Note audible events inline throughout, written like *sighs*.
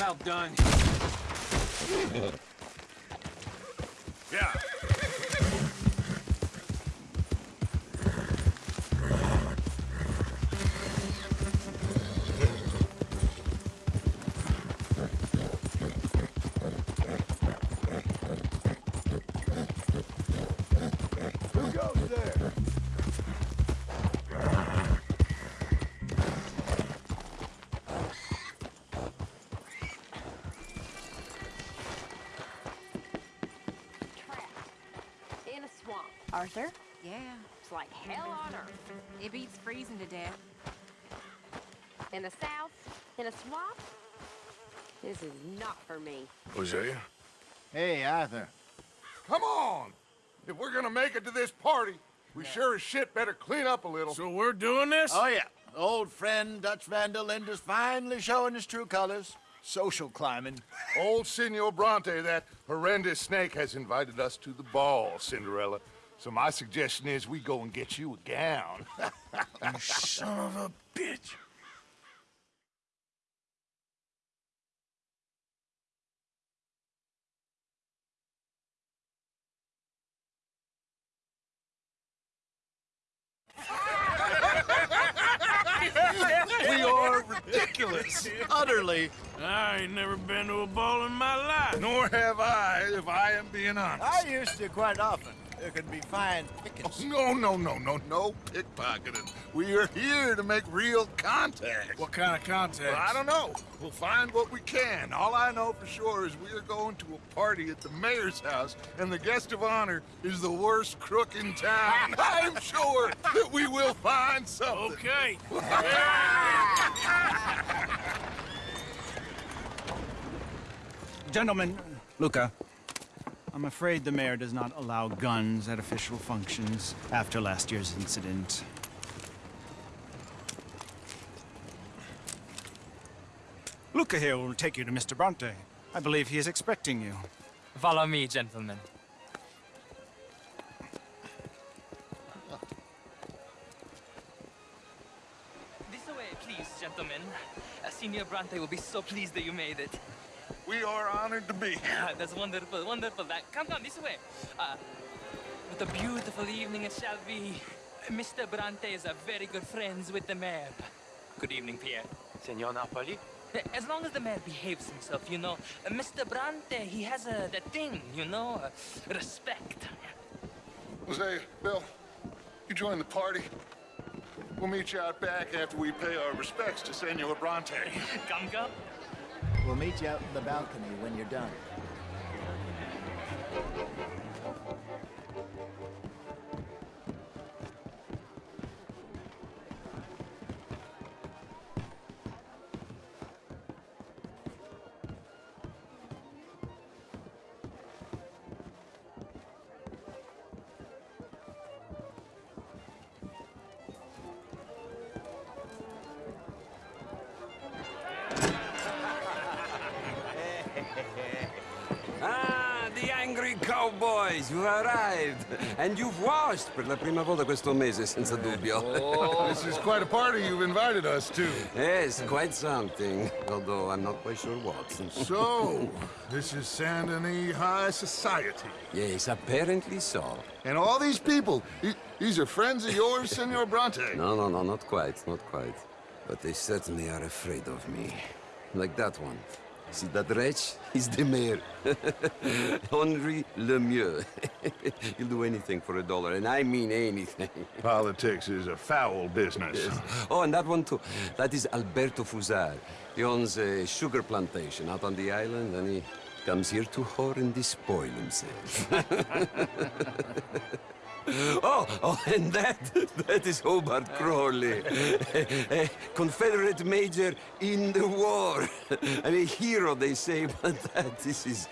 I'm outdone. *laughs* This is not for me. Hosea? Hey, Arthur. Come on! If we're gonna make it to this party, we sure as shit better clean up a little. So we're doing this? Oh, yeah. Old friend Dutch Van der Linde's finally showing his true colors. Social climbing. Old Senor Bronte, that horrendous snake, has invited us to the ball, Cinderella. So my suggestion is we go and get you a gown. *laughs* You son of a bitch. We are ridiculous. Utterly. I ain't never been to a ball in my life. Nor have I, if I am being honest. I used to quite often. There can be fine pickings. No, no, no, no, no pickpocketing. We are here to make real contact. What kind of contact? Well, I don't know. We'll find what we can. All I know for sure is we are going to a party at the mayor's house, and the guest of honor is the worst crook in town. I'm sure that we will find something. Okay. Gentlemen, Luca, I'm afraid the mayor does not allow guns at official functions after last year's incident. Luca here will take you to Mr. Bronte. I believe he is expecting you. Follow me, gentlemen. This way, please, gentlemen. Senior Bronte will be so pleased that you made it. We are honored to be here. That's wonderful, wonderful. That, come, come, this way. Uh, what a beautiful evening it shall be. Mr. Bronte is a very good friends with the mayor. Good evening, Pierre. Senor Napoli? Uh, As long as the mayor behaves himself, you know. Uh, Mr. Bronte, he has a that thing, you know, uh, respect. Hosea, Bill, you join the party. We'll meet you out back after we pay our respects to Senor Bronte. Come, come. We'll meet you out in the balcony when you're done. And you've washed per la prima volta questo mese, senza eh, dubbio. Oh. This is quite a party you've invited us to. Eh, yes, quite something. Although I'm not quite sure what. So, this is Saint Denis High Society. yes, apparently so. And all these people, these are friends of yours, Senor Bronte? No, no, no, not quite, not quite. But they certainly are afraid of me. Like that one. See that wretch? He's the mayor. *laughs* Henri Lemieux. *laughs* He'll do anything for a dollar, and I mean anything. *laughs* Politics is a foul business. Oh, and that one too. That is Alberto Fussar. He owns a sugar plantation out on the island, and he comes here to whore and despoil himself. *laughs* oh, oh, *laughs* and that, that is Hobart Crawley, a Confederate major in the war. *laughs* and a hero, they say, but that this is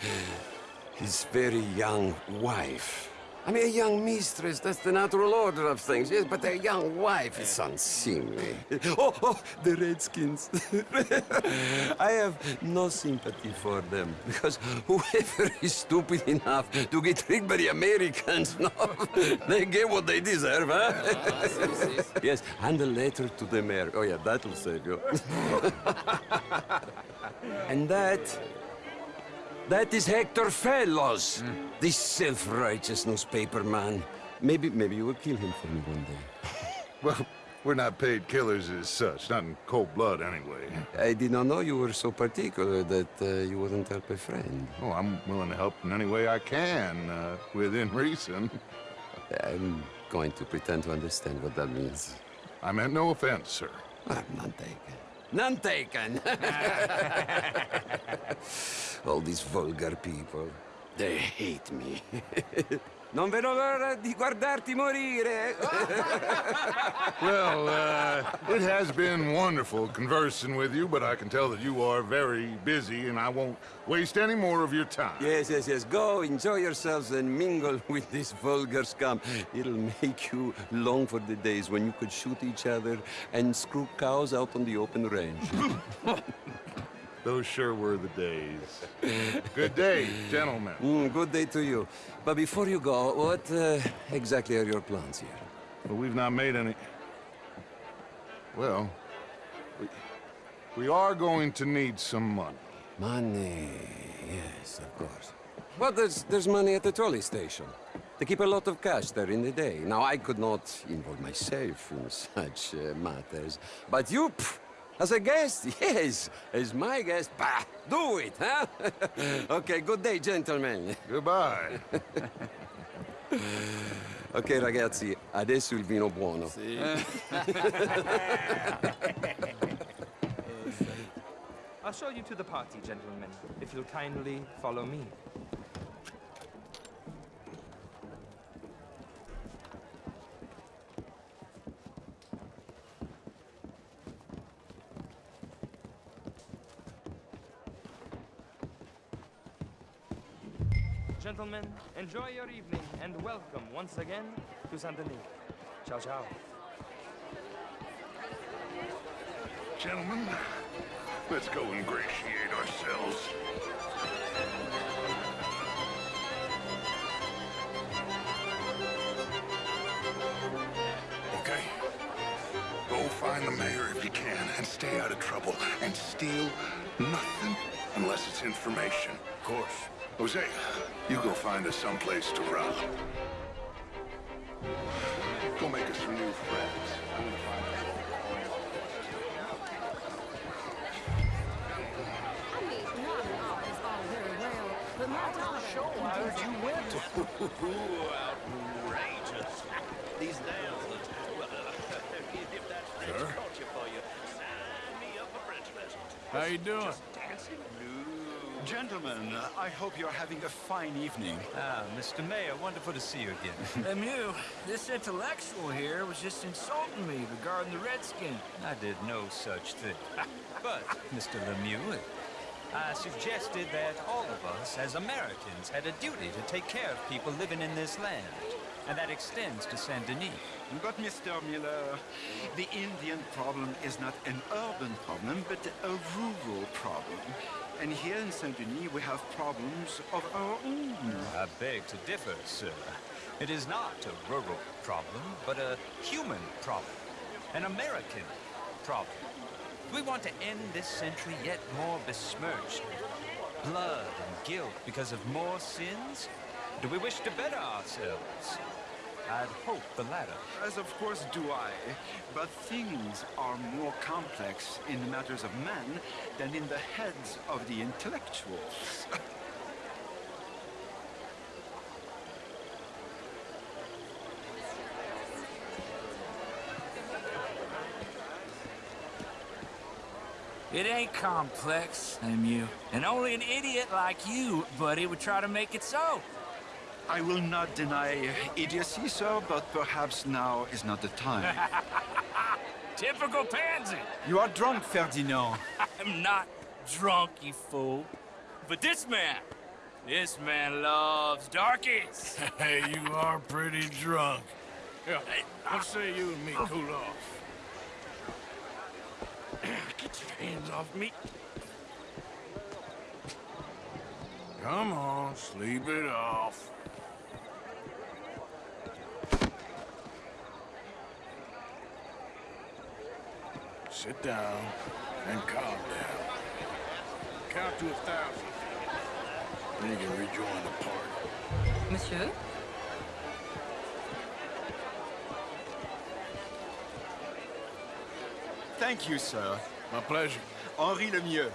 his very young wife. I mean, a young mistress, that's the natural order of things, yes, but a young wife is unseemly. Oh, oh, the Redskins. *laughs* I have no sympathy for them, because whoever is stupid enough to get tricked by the Americans, *laughs* no, they get what they deserve, huh? *laughs* yes, and a letter to the mayor. Oh, yeah, that'll save you. and that that is Hector Fellowes, this self-righteous newspaper man. Maybe, maybe you will kill him for me one day. *laughs* Well, we're not paid killers as such, not in cold blood anyway. I did not know you were so particular that uh, you wouldn't help a friend. Oh, I'm willing to help in any way I can, uh, within reason. *laughs* I'm going to pretend to understand what that means. I meant no offense, sir. Ah, none taken. None taken! *laughs* All these vulgar people, they hate me. *laughs* non vedo l'ora di guardarti morire! *laughs* Well, uh, it has been wonderful conversing with you, but I can tell that you are very busy, and I won't waste any more of your time. Yes, yes, yes. Go, enjoy yourselves, and mingle *laughs* with this vulgar scum. It'll make you long for the days when you could shoot each other and screw cows out on the open range. *laughs* Those sure were the days. Good day, gentlemen. Mm, good day to you. But before you go, what uh, exactly are your plans here? Well, we've not made any... Well, we, we are going to need some money. Money, yes, of course. Well, there's, there's money at the trolley station. They keep a lot of cash there in the day. Now, I could not involve myself in *laughs* such uh, matters. But you, pff, as a guest, *laughs* yes, as my guest, bah, do it, huh? *laughs* okay, good day, gentlemen. Goodbye. *laughs* Ok, ragazzi, adesso il vino buono. I'll show you to the party, gentlemen, if you'll kindly follow me. Gentlemen, enjoy your evening and welcome once again to Saint Denis. Ciao, ciao. Gentlemen, let's go ingratiate ourselves. Okay. Go find the mayor if you can and stay out of trouble and steal nothing unless it's information. Of course. Hosea, you go find us someplace to rob. Go make us some new friends. I mean, not an office all very well, but my daughter... Sure, I heard you went to... Outrageous. These nails look... If that's Sir? culture for you, sign me up for French lessons. How you doing? Gentlemen, uh, I hope you're having a fine evening. Ah, Mr. Mayor, wonderful to see you again. *laughs* Lemieux, this intellectual here was just insulting me regarding the Redskin. I did no such thing. *laughs* But, Mr. Lemieux, I suggested that all of us, as Americans, had a duty to take care of people living in this land. And that extends to Saint Denis. But, Mr. Miller, the Indian problem is not an urban problem, but a rural problem. And here in Saint-Denis, we have problems of our own. I beg to differ, sir. It is not a rural problem, but a human problem. An American problem. We want to end this century yet more besmirched. Blood and guilt because of more sins? Do we wish to better ourselves? I'd hope the latter. As of course do I. But things are more complex in the matters of man than in the heads of the intellectuals. It ain't complex, Lemieux. And only an idiot like you, buddy, would try to make it so. I will not deny idiocy, sir, but perhaps now is not the time. *laughs* Typical pansy. you are drunk, Ferdinand. *laughs* I'm not drunk, you fool. But this man, This man loves darkies. *laughs* Hey, you are pretty drunk. Yeah, what say you and me cool off? *clears throat* Get your hands off me. Come on, sleep it off. Sit down and calm down. Count to a thousand. Then you can rejoin the party. Monsieur? Thank you, sir. My pleasure. Henri Lemieux.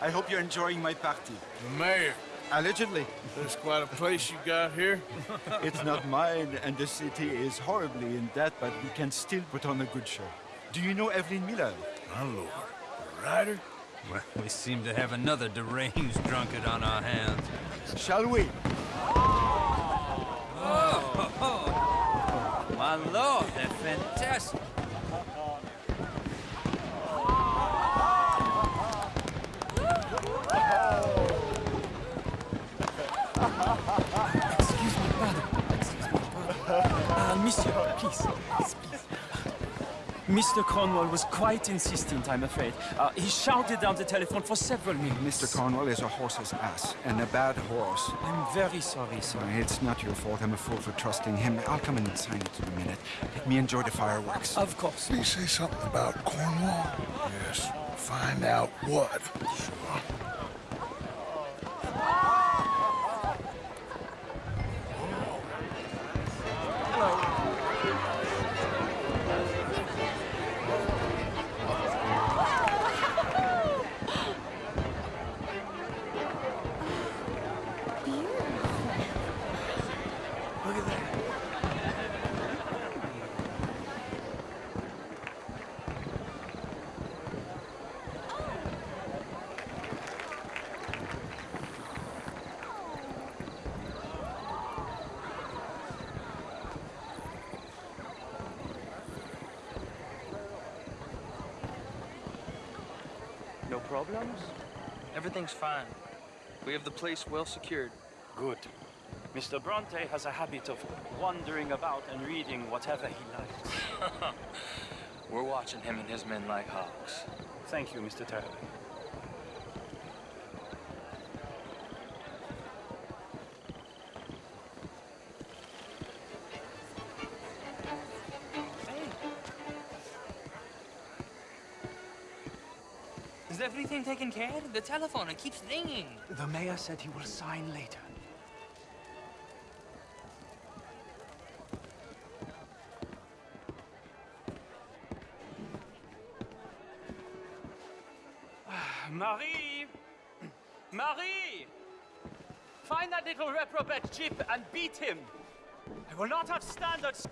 I hope you're enjoying my party. The mayor. Allegedly. There's quite a place you got here. it's not mine, and the city is horribly in debt, but we can still put on a good show. Do you know Evelyn Miller? My lord. A writer? Well, we seem to have another deranged drunkard on our hands. Shall we? oh My lord, they're fantastic. Excuse me, pardon. Excuse me, pardon. Uh, monsieur, please, please, please. Mr. Cornwall was quite insistent, I'm afraid. Uh, he shouted down the telephone for several minutes. Mr. Cornwall is a horse's ass, and a bad horse. I'm very sorry, sir. It's not your fault. I'm a fool for trusting him. I'll come in and sign it in a minute. Let me enjoy the fireworks. Of course. Did he say something about Cornwall? Yes. Find out what. Sure. Look at that. No problems? Everything's fine. We have the place well secured. Good. Mr. Bronte has a habit of wandering about and reading whatever he likes. *laughs* We're watching him and his men like hawks. Thank you, Mr. Terry. Everything taken care of? The telephone, it keeps ringing. The mayor said he will sign later. *sighs* Marie! *clears throat* Marie! Find that little reprobate Jip and beat him! I will not have standards!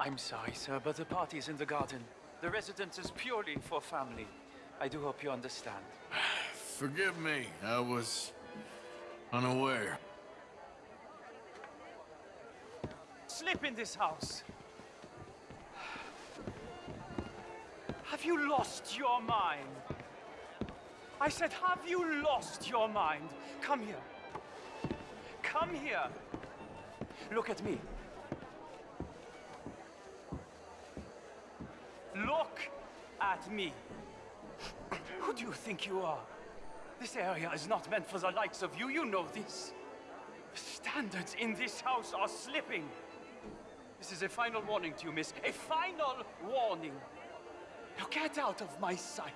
I'm sorry, sir, but the party is in the garden. The residence is purely for family. I do hope you understand. Forgive me. I was unaware. Slip in this house! Have you lost your mind? I said, have you lost your mind? Come here. Come here. Look at me. Look at me. Who do you think you are? This area is not meant for the likes of you. You know this. The standards in this house are slipping. This is a final warning to you, miss. A final warning. Now get out of my sight.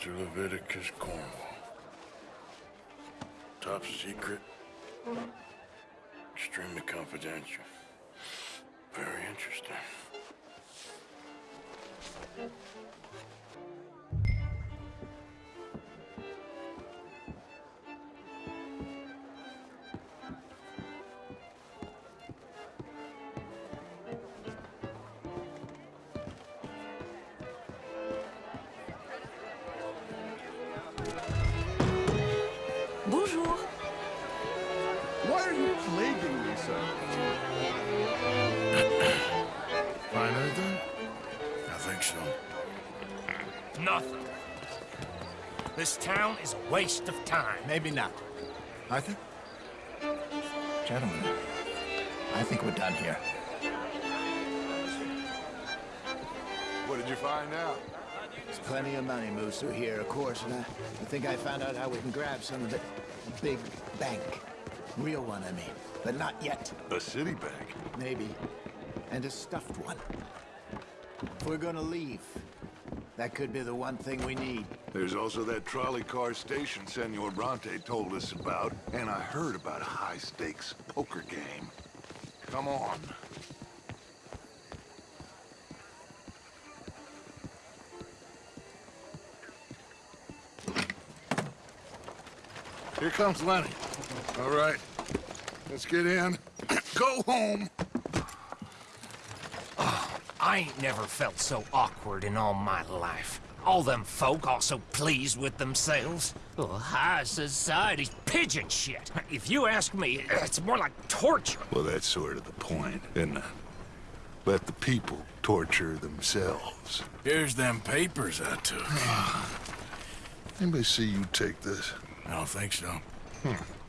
Leviticus Cornwall. Top secret. Extremely confidential. Why plaguing me so? *coughs* Find eh, anything? I think so. Nothing. This town is a waste of time. Maybe not. Arthur? Gentlemen, I think we're done here. What did you find out? There's plenty of money moves through here, of course, and I, I think I found out how we can grab some of it. A big bank. Real one, I mean. But not yet. A city bank? Maybe. And a stuffed one. If we're gonna leave, that could be the one thing we need. There's also that trolley car station Senor Bronte told us about, and I heard about a high-stakes poker game. Come on. Here comes Lenny. All right, let's get in. *clears throat* Go home. I ain't never felt so awkward in all my life. All them folk all so pleased with themselves. Oh, high society's pigeon shit. If you ask me, it's more like torture. Well, that's sort of the point, isn't it? Let the people torture themselves. Here's them papers I took. *sighs* Anybody see you take this? I don't think so. Hmm.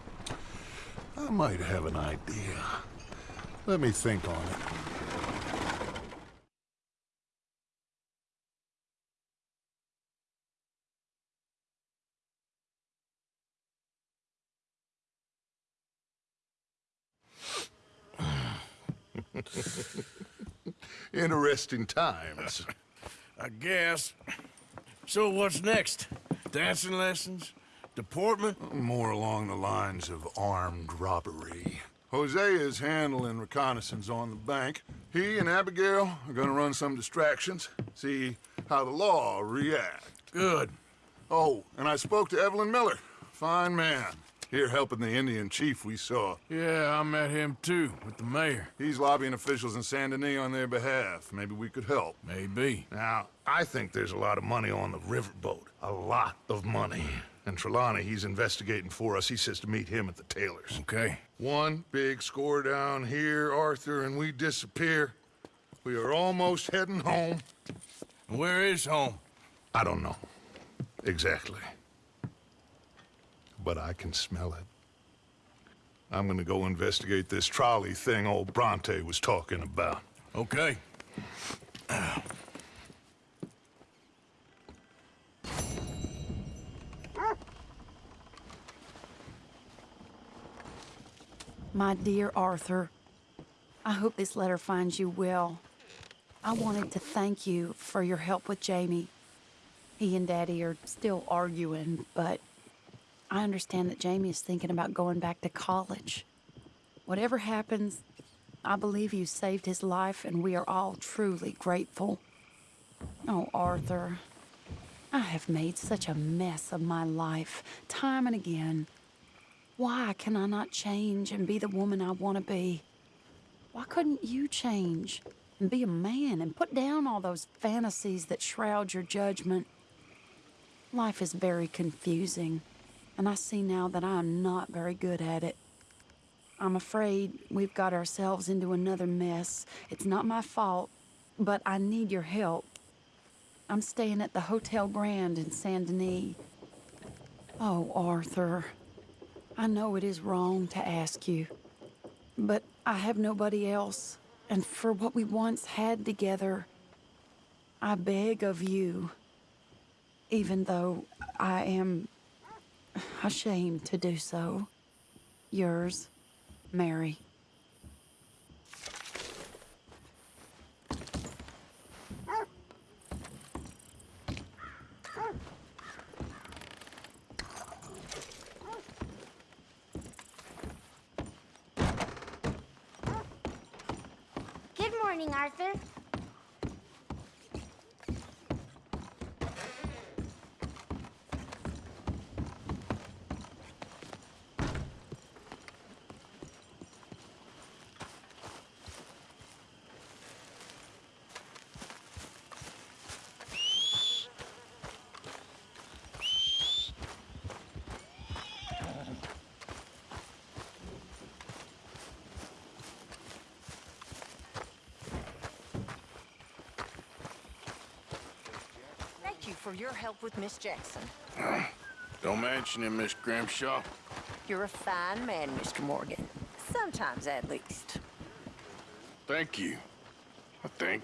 I might have an idea. Let me think on it. *laughs* Interesting times. I guess. So what's next? Dancing lessons? Deportment? More along the lines of armed robbery. Hosea is handling reconnaissance on the bank. He and Abigail are gonna run some distractions, see how the law react. Good. Oh, and I spoke to Evelyn Miller. Fine man. Here helping the Indian chief we saw. Yeah, I met him too, with the mayor. He's lobbying officials in Saint Denis on their behalf. Maybe we could help. Maybe. Now, I think there's a lot of money on the riverboat. A lot of money. And Trelawney, he's investigating for us. He says to meet him at the Taylor's. Okay. One big score down here, Arthur, and we disappear. We are almost heading home. Where is home? I don't know. Exactly. But I can smell it. I'm gonna go investigate this trolley thing old Bronte was talking about. Okay. My dear Arthur, I hope this letter finds you well. I wanted to thank you for your help with Jamie. He and Daddy are still arguing, but I understand that Jamie is thinking about going back to college. Whatever happens, I believe you saved his life, and we are all truly grateful. Oh, Arthur, I have made such a mess of my life, time and again. Why can I not change and be the woman I want to be? Why couldn't you change and be a man and put down all those fantasies that shroud your judgment? Life is very confusing, and I see now that I am not very good at it. I'm afraid we've got ourselves into another mess. It's not my fault, but I need your help. I'm staying at the Hotel Grand in Saint Denis. Oh, Arthur. I know it is wrong to ask you, but I have nobody else, and for what we once had together, I beg of you, even though I am ashamed to do so. Yours, Mary. Morning, Arthur. Thank you for your help with Miss Jackson. Don't mention it, Miss Grimshaw. You're a fine man, Mr. Morgan. Sometimes, at least. Thank you. I think.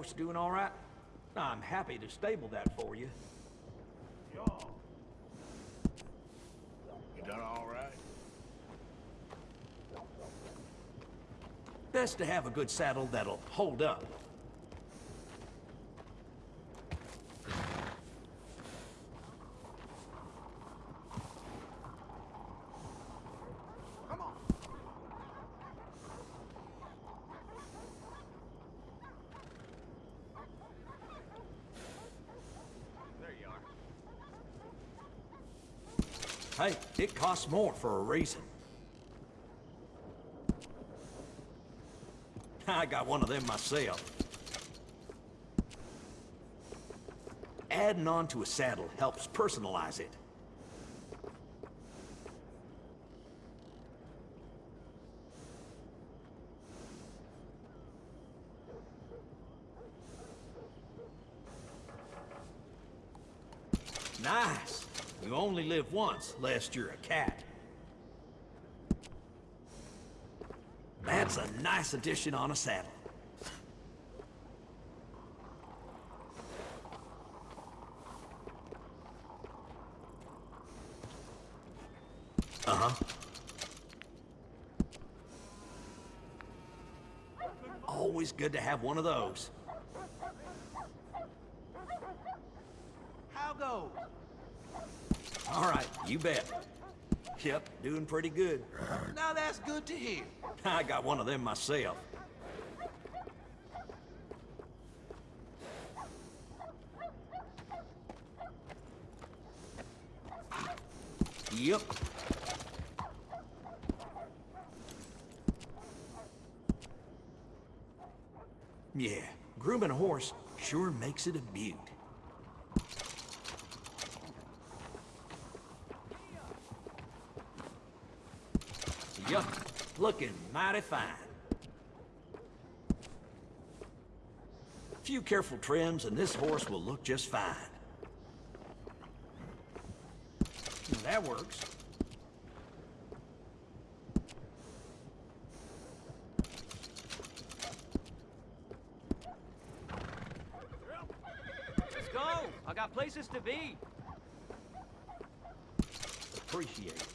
Horse doing all right? I'm happy to stable that for you. You done all right? Best to have a good saddle that'll hold up. Hey, it costs more for a reason. I got one of them myself. Adding on to a saddle helps personalize it. Nice. You only live once, lest you're a cat. That's a nice addition on a saddle. Uh-huh. Always good to have one of those. How goes? All right, you bet. Yep, doing pretty good. Now that's good to hear. *laughs* I got one of them myself. Yep. Yeah, grooming a horse sure makes it a beaut. Looking mighty fine. A few careful trims and this horse will look just fine. Well, that works. Let's go. I got places to be. Appreciate it.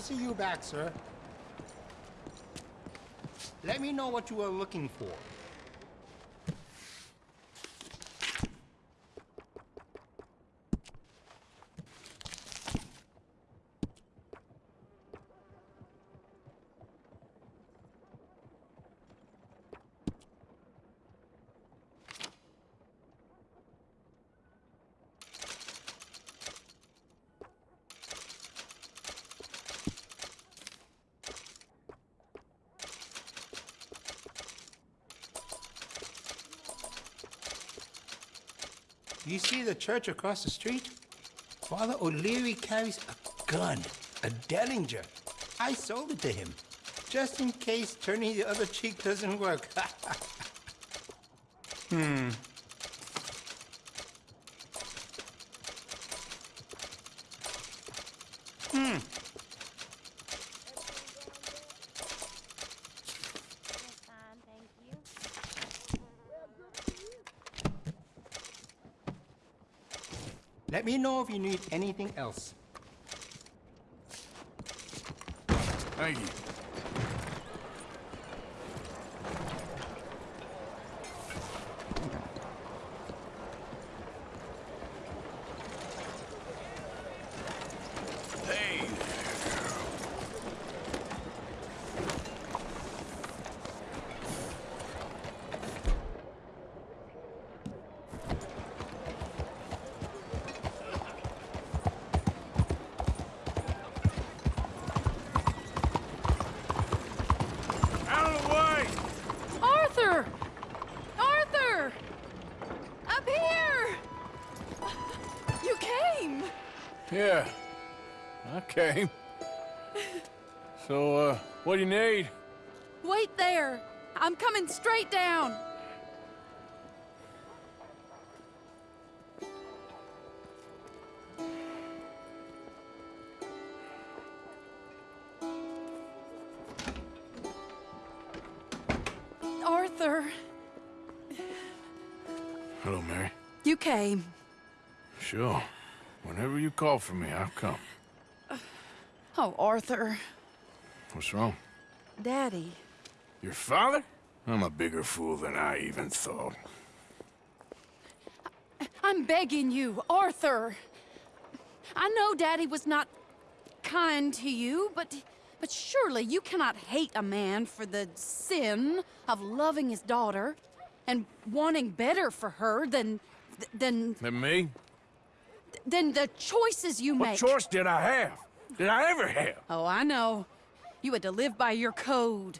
See you back, sir. Let me know what you are looking for. See the church across the street? Father O'Leary carries a gun, a Derringer. I sold it to him, just in case turning the other cheek doesn't work. *laughs* Hmm. Let me know if you need anything else. Thank you. Hey Out of the way. Arthur! Arthur! Up here! You came! Yeah, Came. So, uh, what do you need? Wait there! I'm coming straight down! Arthur, Hello, Mary. you came. Sure. Whenever you call for me, I'll come. Oh, Arthur. What's wrong? Daddy. Your father? I'm a bigger fool than I even thought. I'm begging you, Arthur. I know Daddy was not kind to you, but but surely you cannot hate a man for the sin of loving his daughter and wanting better for her than than And me? than the choices you made. What make. choice did I have? Did I ever have? Oh, I know. You had to live by your code.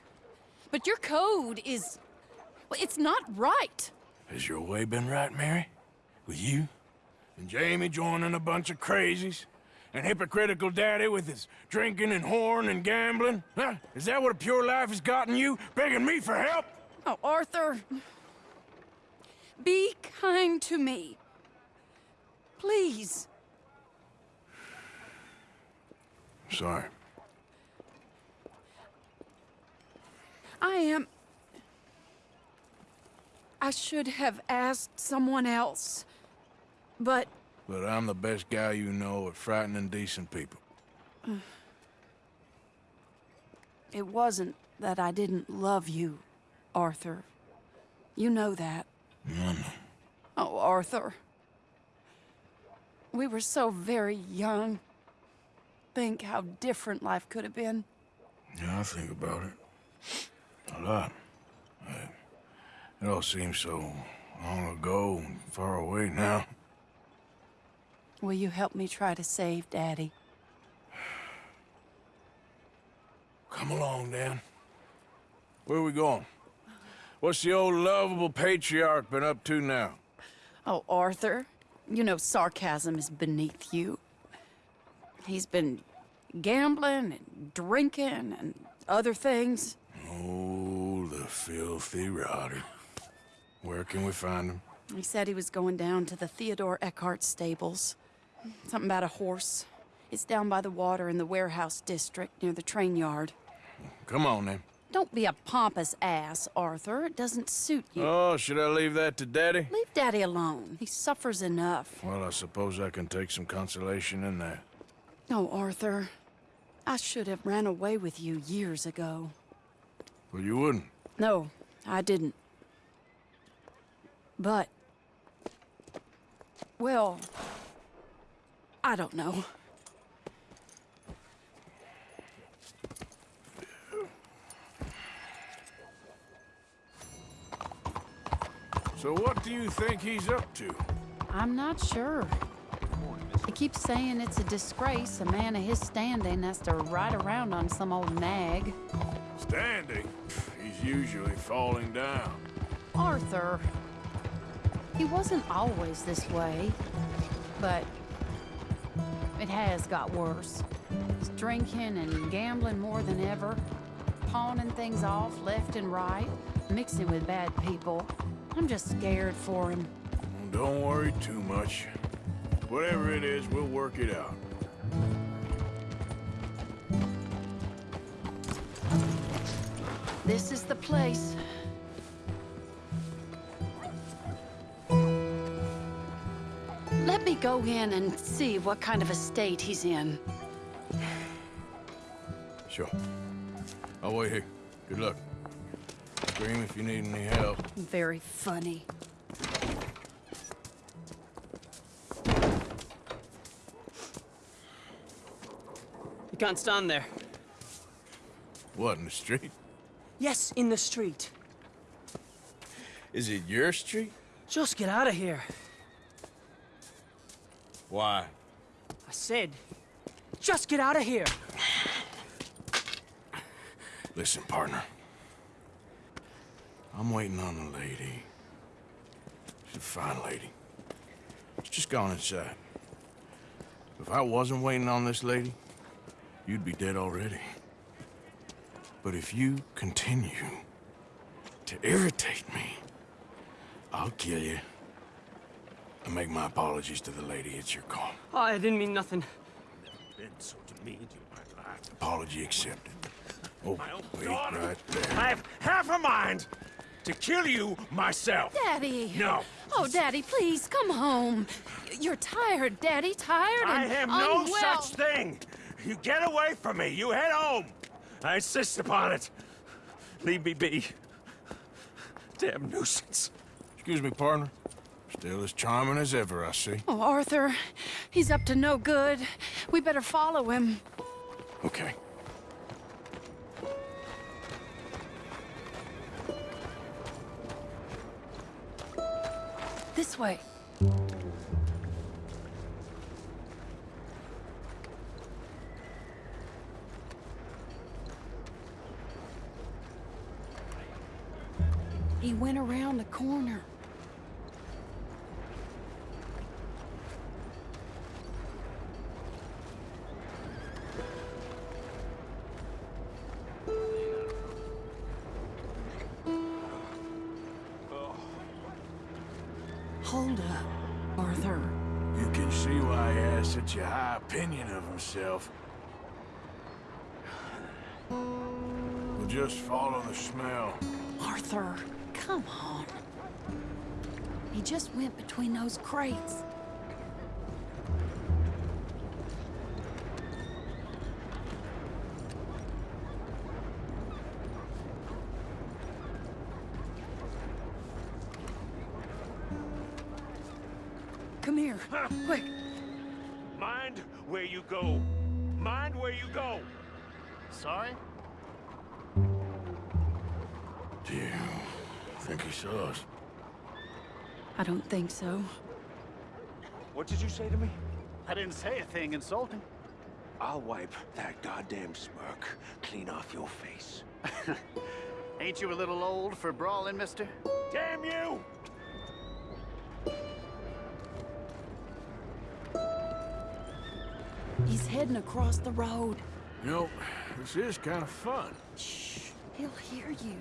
But your code is. Well, it's not right. Has your way been right, Mary? With you? And Jamie joining a bunch of crazies? And hypocritical daddy with his drinking and horn and gambling? Huh? Is that what a pure life has gotten you? Begging me for help? Oh, Arthur. Be kind to me. Please. Sorry. I am. I should have asked someone else. But But I'm the best guy you know at frightening decent people. *sighs* it wasn't that I didn't love you, Arthur. You know that. Know. Oh, Arthur. We were so very young. Think how different life could have been. Yeah, I think about it. A lot. It all seems so long ago and far away now. Will you help me try to save Daddy? Come along, Dan. Where are we going? What's the old lovable patriarch been up to now? Oh, Arthur, you know sarcasm is beneath you. He's been gambling and drinking and other things. Oh, the filthy rotter. Where can we find him? He said he was going down to the Theodore Eckhart stables. Something about a horse. It's down by the water in the warehouse district near the train yard. Come on, then. Don't be a pompous ass, Arthur. It doesn't suit you. Oh, should I leave that to Daddy? Leave Daddy alone. He suffers enough. Well, I suppose I can take some consolation in that. Oh, Arthur. I should have ran away with you years ago. Well, you wouldn't. No, I didn't. But... Well... I don't know. So what do you think he's up to? I'm not sure. He keeps saying it's a disgrace a man of his standing has to ride around on some old nag. Standing? He's usually falling down. Arthur. He wasn't always this way, but it has got worse. He's drinking and gambling more than ever, pawning things off left and right, mixing with bad people. I'm just scared for him. Don't worry too much. Whatever it is, we'll work it out. This is the place. Let me go in and see what kind of a state he's in. Sure. I'll wait here. Good luck. Scream if you need any help. Very funny. Can't stand there. What, in the street? Yes, in the street. Is it your street? Just get out of here. Why? I said, just get out of here. Listen, partner. I'm waiting on a lady. She's a fine lady. She's just gone inside. If I wasn't waiting on this lady, you'd be dead already. But if you continue to irritate me, I'll kill you. And make my apologies to the lady. It's your call. Oh, I didn't mean nothing. Been so demeaned in my life. Apology accepted. Oh, wait right there. I have half a mind to kill you myself. Daddy! No. Oh, Daddy, please, come home. You're tired, Daddy, tired and I and have no unwell. such thing. You get away from me. You head home. I insist upon it. Leave me be. Damn nuisance. Excuse me, partner. Still as charming as ever, I see. Oh, Arthur, he's up to no good. We better follow him. Okay. This way. He went around the corner. Hold up, Arthur. You can see why he has such a high opinion of himself. We'll just follow the smell. Arthur come on. He just went between those crates. I don't think so. What did you say to me? I didn't say a thing insulting. I'll wipe that goddamn smirk clean off your face. *laughs* Ain't you a little old for brawling, mister? Damn you! He's heading across the road. You know, this is kind of fun. Shh, he'll hear you.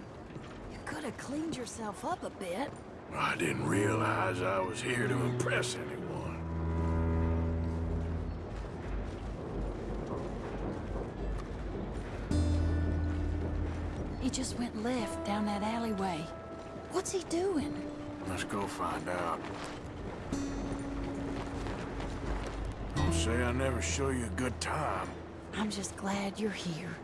You could have cleaned yourself up a bit. I didn't realize I was here to impress anyone. He just went left down that alleyway. What's he doing? Let's go find out. Don't say I never show you a good time. I'm just glad you're here.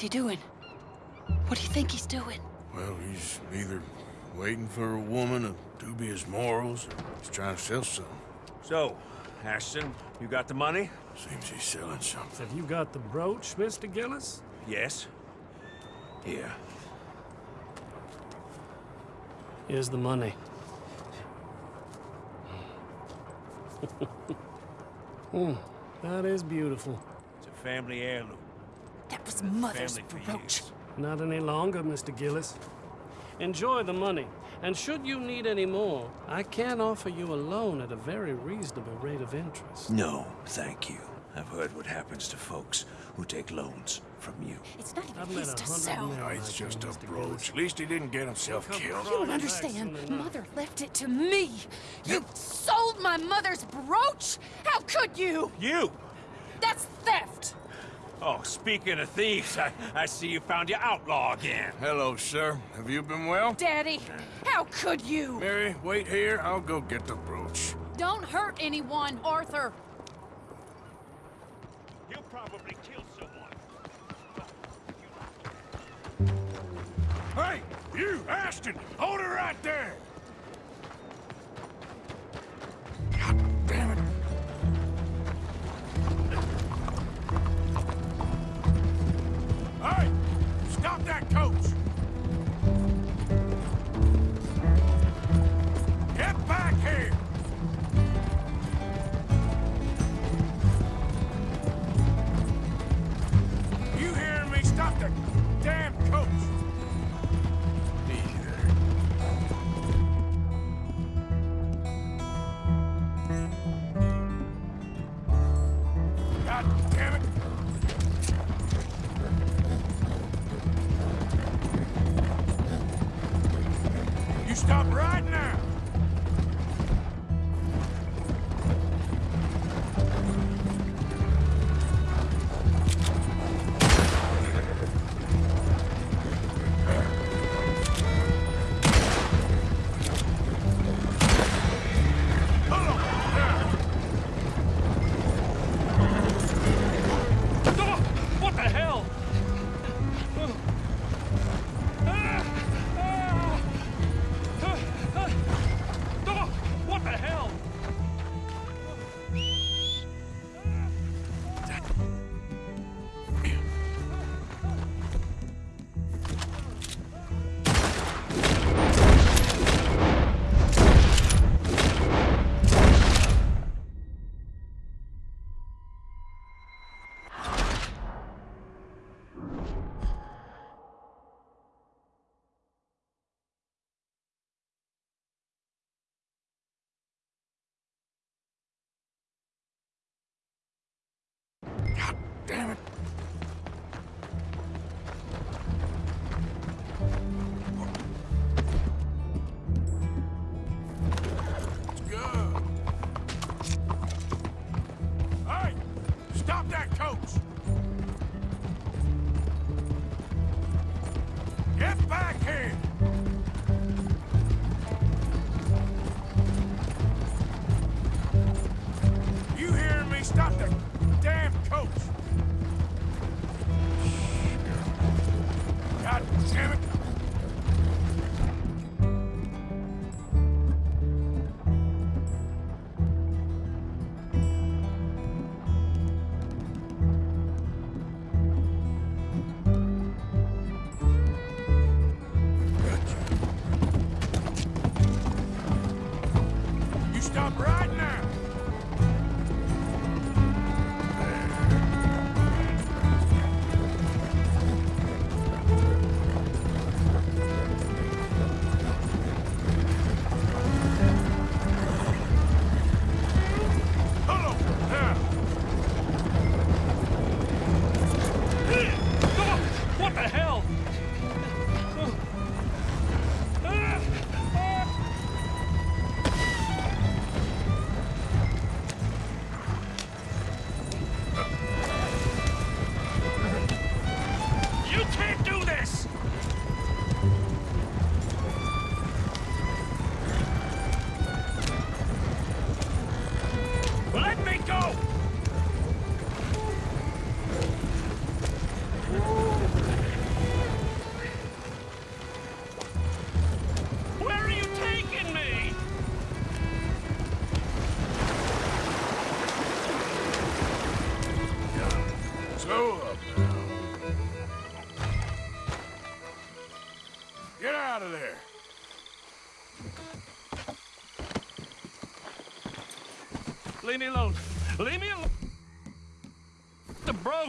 What's he doing? What do you think he's doing? Well, he's either waiting for a woman of dubious morals or he's trying to sell something. So, Ashton, you got the money? Seems he's selling something. Have you got the brooch, Mr. Gillis? Yes. Here. Here's the money. *laughs* Hmm, that is beautiful. It's a family heirloom. That Mother's brooch. Not any longer, Mr. Gillis. Enjoy the money, and should you need any more, I can offer you a loan at a very reasonable rate of interest. No, thank you. I've heard what happens to folks who take loans from you. It's not even I've met his a to sell. men Oh, it's just a brooch. At least he didn't get himself Come killed. You don't understand. Mother left it to me. You sold my mother's brooch? How could you? You! That's theft. Oh, speaking of thieves, I, I see you found your outlaw again. Hello, sir. Have you been well? Daddy, how could you? Mary, wait here. I'll go get the brooch. Don't hurt anyone, Arthur. He'll probably kill someone. Hey, you, Ashton! Hold her right there! God Stop that coach!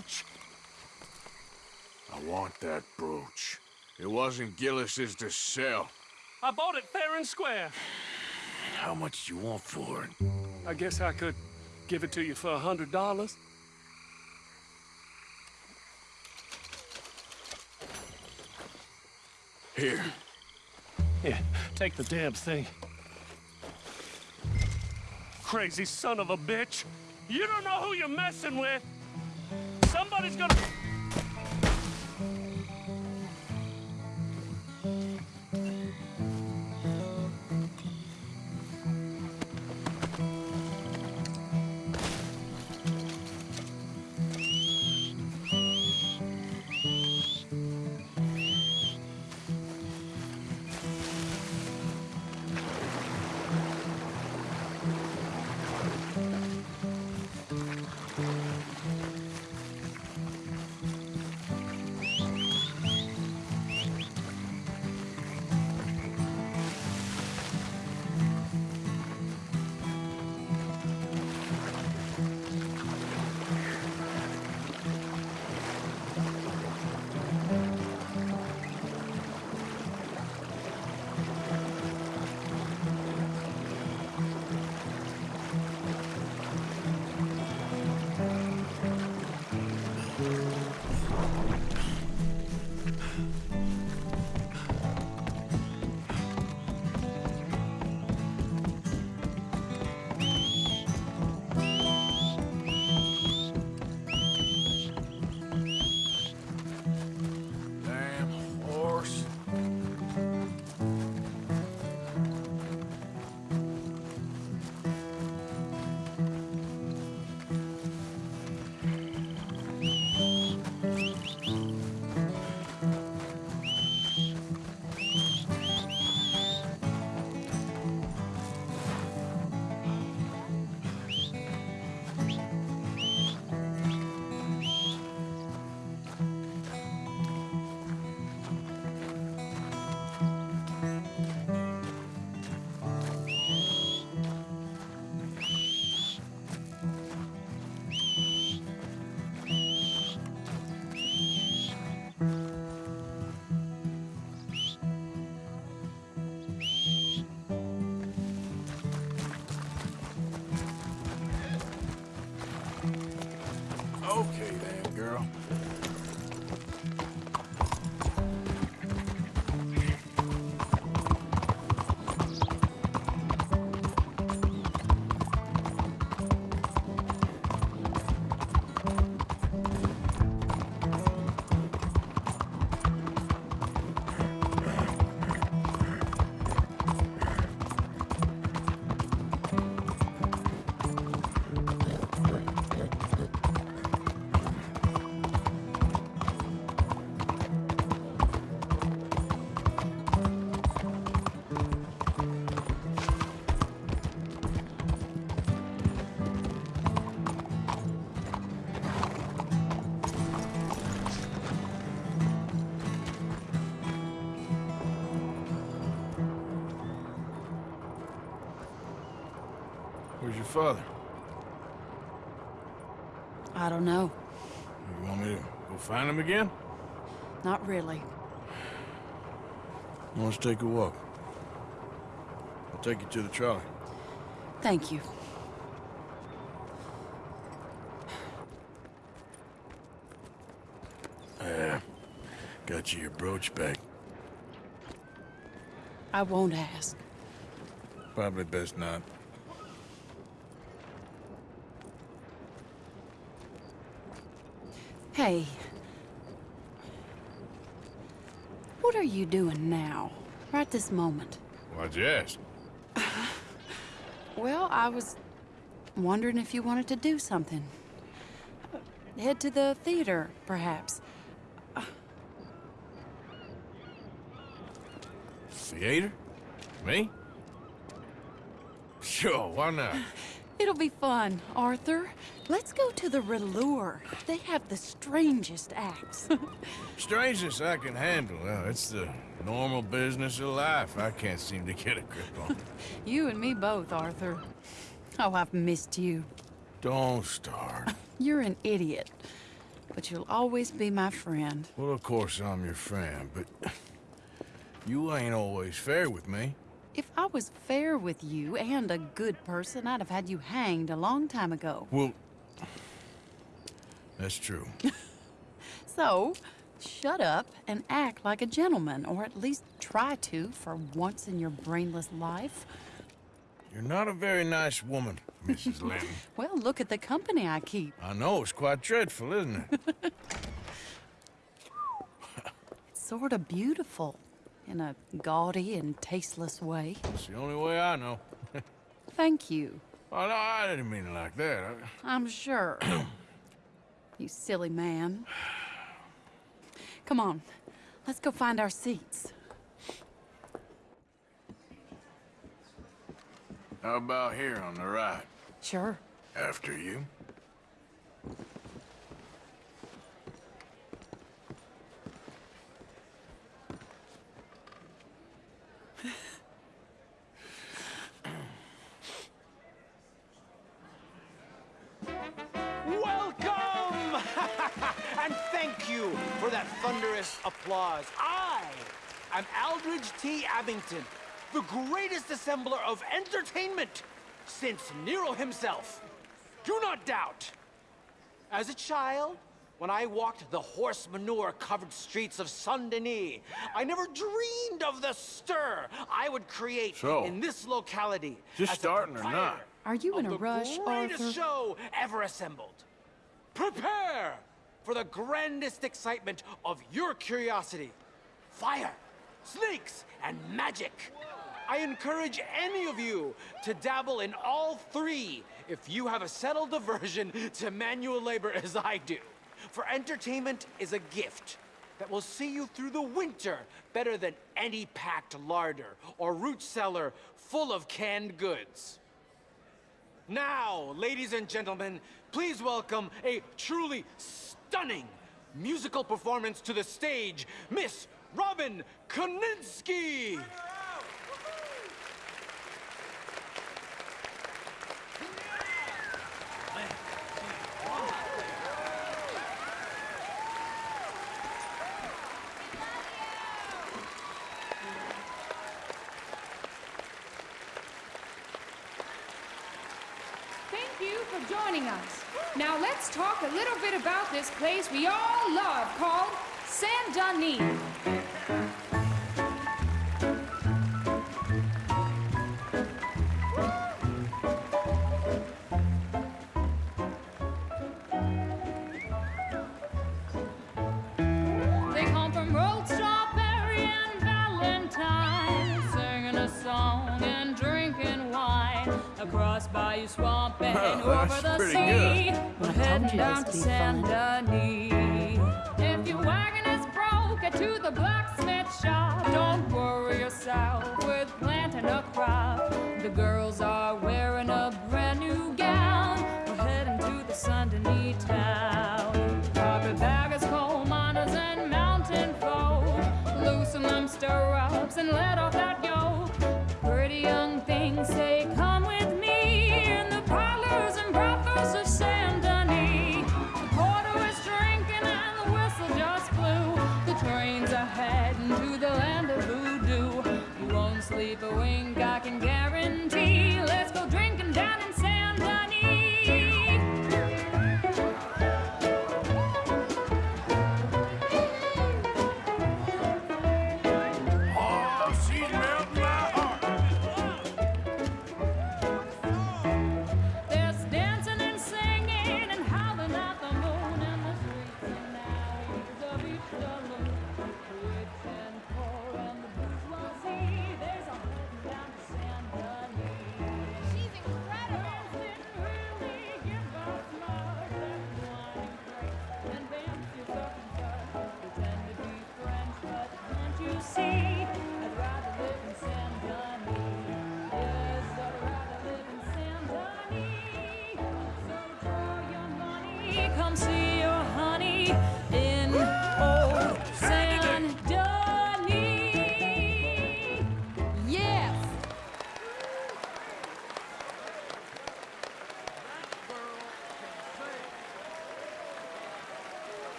Brooch. I want that brooch. It wasn't Gillis's to sell. I bought it fair and square. How much do you want for it? I guess I could give it to you for a hundred dollars. Here. Here, take the damn thing. Crazy son of a bitch. You don't know who you're messing with. Somebody's gonna... Okay I don't know. You want me to go find him again? Not really. Let's take a walk. I'll take you to the trolley. Thank you. Yeah. Got you your brooch back. I won't ask. Probably best not. Hey. What are you doing now? Right this moment? Why'd you ask? *laughs* Well, I was wondering if you wanted to do something. Head to the theater, perhaps. Theater? Me? Sure, why not? *laughs* It'll be fun, Arthur. Let's go to the Râleur. They have the strangest acts. *laughs* strangest I can handle. Well, it's the normal business of life I can't seem to get a grip on. *laughs* you and me both, Arthur. Oh, I've missed you. Don't start. *laughs* You're an idiot. But you'll always be my friend. Well, of course I'm your friend, but you ain't always fair with me. If I was fair with you and a good person, I'd have had you hanged a long time ago. Well, that's true. *laughs* So, shut up and act like a gentleman, or at least try to for once in your brainless life. You're not a very nice woman, Mrs. *laughs* Lynn. Well, look at the company I keep. I know, it's quite dreadful, isn't it? *laughs* It's sort of beautiful in a gaudy and tasteless way. It's the only way I know. Thank you. Oh, no, I didn't mean it like that. I... I'm sure. *clears throat* you silly man. Come on, let's go find our seats. How about here on the right? Sure. After you. Applause. I am Aldridge T. Abington, the greatest assembler of entertainment since Nero himself. Do not doubt. As a child, when I walked the horse manure covered streets of Saint Denis, I never dreamed of the stir I would create So, in this locality. Just as a starting or not? Are you in of a the rush, greatest Arthur? show ever assembled. Prepare for the grandest excitement of your curiosity. Fire, snakes, and magic. I encourage any of you to dabble in all three if you have a settled aversion to manual labor as I do. For entertainment is a gift that will see you through the winter better than any packed larder or root cellar full of canned goods. Now, ladies and gentlemen, please welcome a truly stunning musical performance to the stage, Miss Robin Koninsky! Thank you for joining us. Now let's talk a little bit about this place we all love called Saint Denis. down to Santa Anita.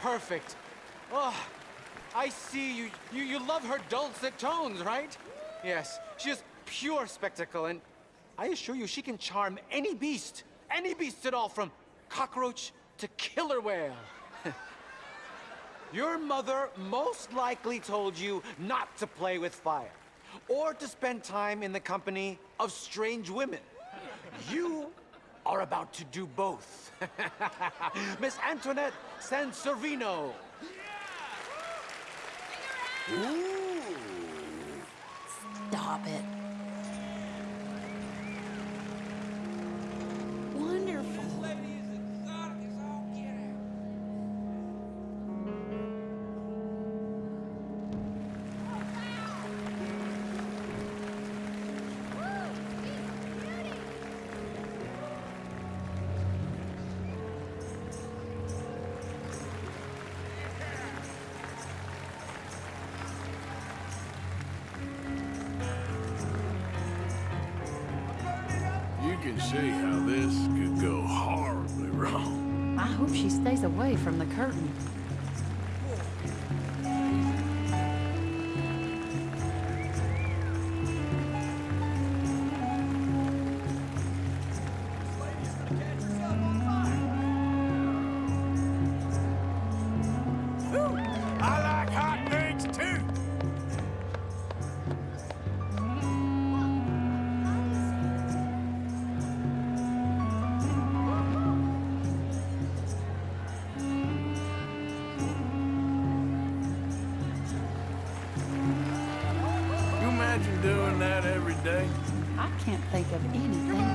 perfect. Oh, I see you, you, you love her dulcet tones, right? Yes, she is pure spectacle, and I assure you she can charm any beast, any beast at all, from cockroach to killer whale. *laughs* Your mother most likely told you not to play with fire, or to spend time in the company of strange women. You are about to do both. *laughs* Miss Antoinette Sanservino. Yeah! Ooh. Stop it. see how this could go horribly wrong. I hope she stays away from the curtain. today? I can't think of anything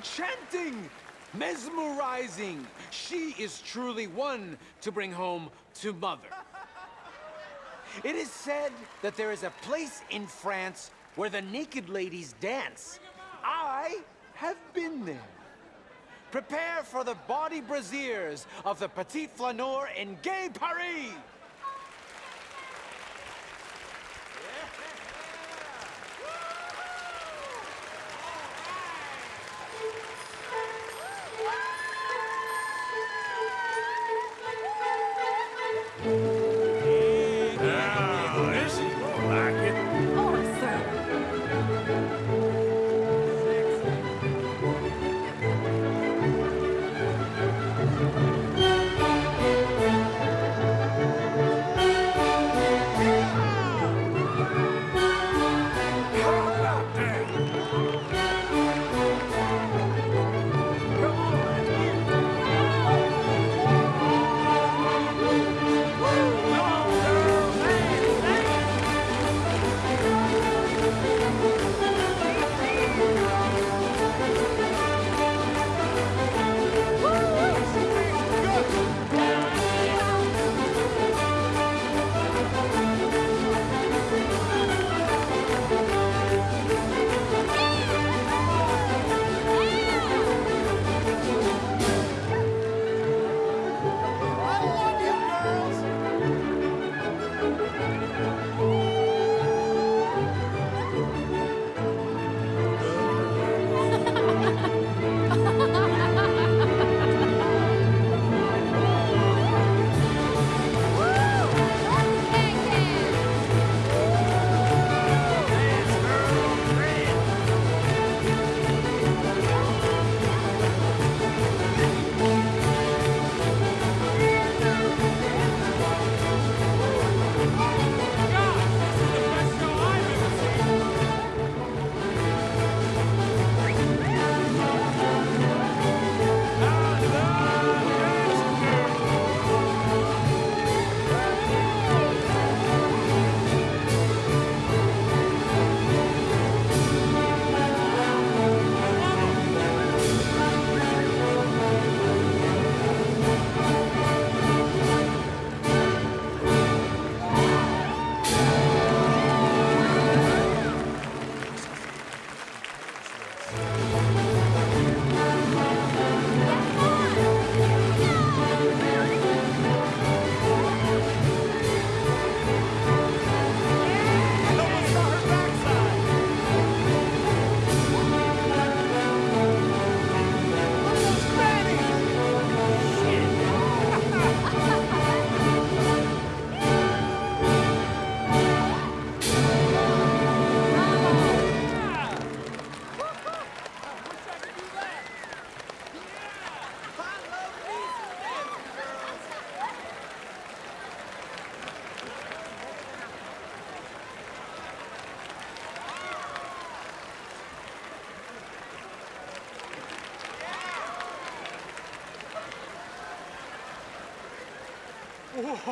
enchanting! Mesmerizing! She is truly one to bring home to mother. It is said that there is a place in France where the naked ladies dance. I have been there. Prepare for the body brasiers of the Petit Flaneur in Gay Paris!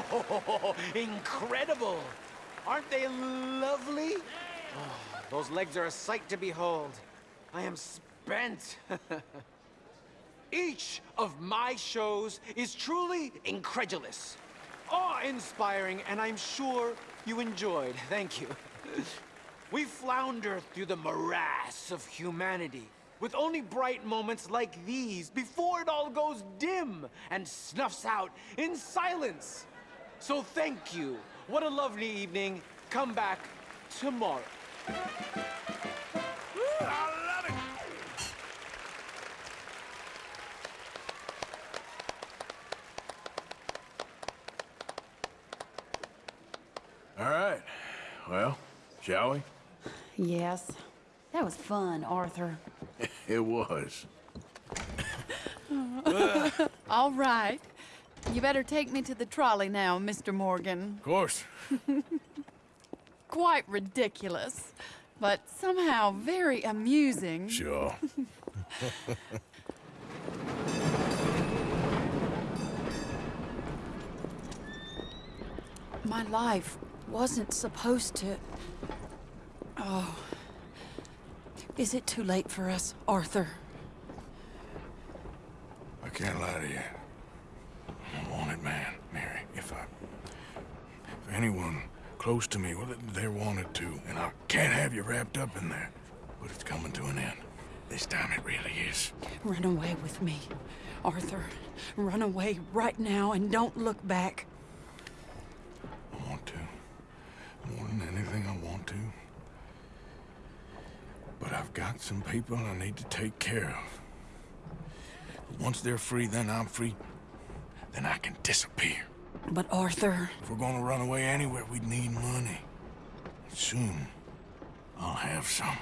*laughs* Incredible! Aren't they lovely? Oh, those legs are a sight to behold. I am spent. *laughs* Each of my shows is truly incredulous, awe-inspiring, and I'm sure you enjoyed. Thank you. *laughs* we flounder through the morass of humanity with only bright moments like these before it all goes dim and snuffs out in silence. So thank you. What a lovely evening. Come back tomorrow. All right. Well, shall we? Yes. That was fun, Arthur. *laughs* It was. *laughs* All right. You better take me to the trolley now, Mr. Morgan. Of course. *laughs* Quite ridiculous, but somehow very amusing. Sure. *laughs* My life wasn't supposed to. Oh. Is it too late for us, Arthur? I can't lie to you. I'm a wanted man, Mary. If I... If anyone close to me, well, they're wanted to, And I can't have you wrapped up in there. But it's coming to an end. This time it really is. Run away with me, Arthur. Run away right now and don't look back. I want to. More than anything, I want to. But I've got some people I need to take care of. Once they're free, then I'm free. Then I can disappear. But Arthur... If we're gonna run away anywhere, we'd need money. Soon, I'll have some.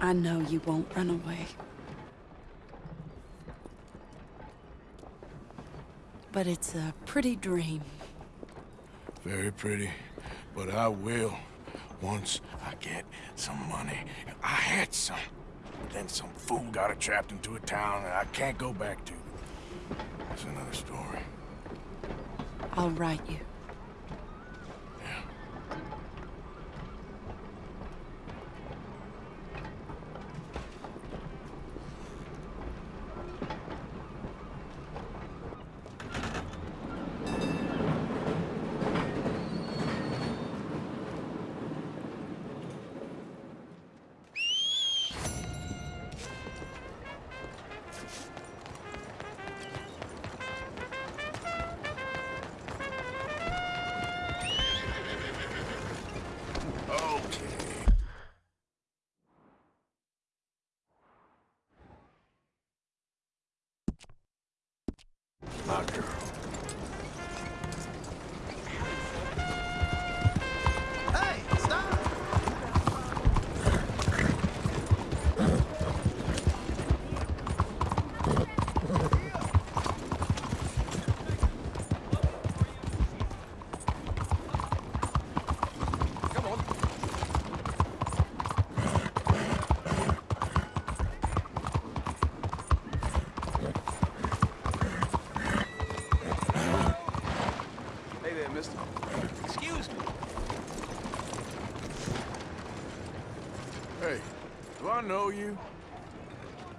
I know you won't run away. But it's a pretty dream. Very pretty, but I will once I get some money. I had some. But Then some fool got it trapped into a town that I can't go back to. That's another story. I'll write you.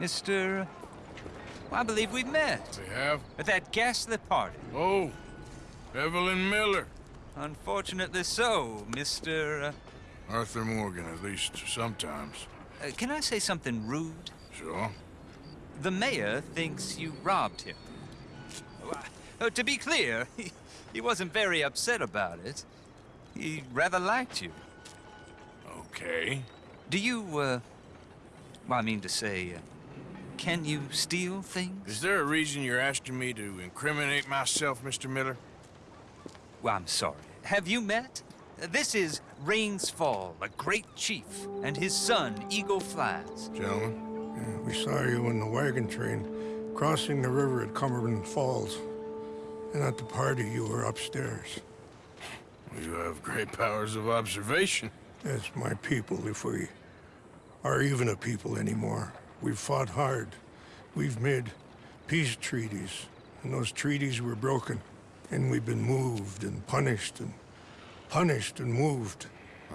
Mr. Well, I believe we've met. We have? At that ghastly party. Oh, Evelyn Miller. Unfortunately so, Mr. Uh, Arthur Morgan, at least sometimes. uh, can I say something rude? Sure. The mayor thinks you robbed him. Uh, to be clear, *laughs* he, he wasn't very upset about it. He rather liked you. Okay. Do you, uh... Well, I mean to say, uh, can you steal things? Is there a reason you're asking me to incriminate myself, Mr. Miller? Well, I'm sorry. Have you met? This is Rains Fall, a great chief, and his son, Eagle Flies. Gentlemen? We saw you in the wagon train crossing the river at Cumberland Falls. And at the party, you were upstairs. You have great powers of observation. It's my people, if we are even a people anymore. We've fought hard. We've made peace treaties, and those treaties were broken. And we've been moved and punished and punished and moved.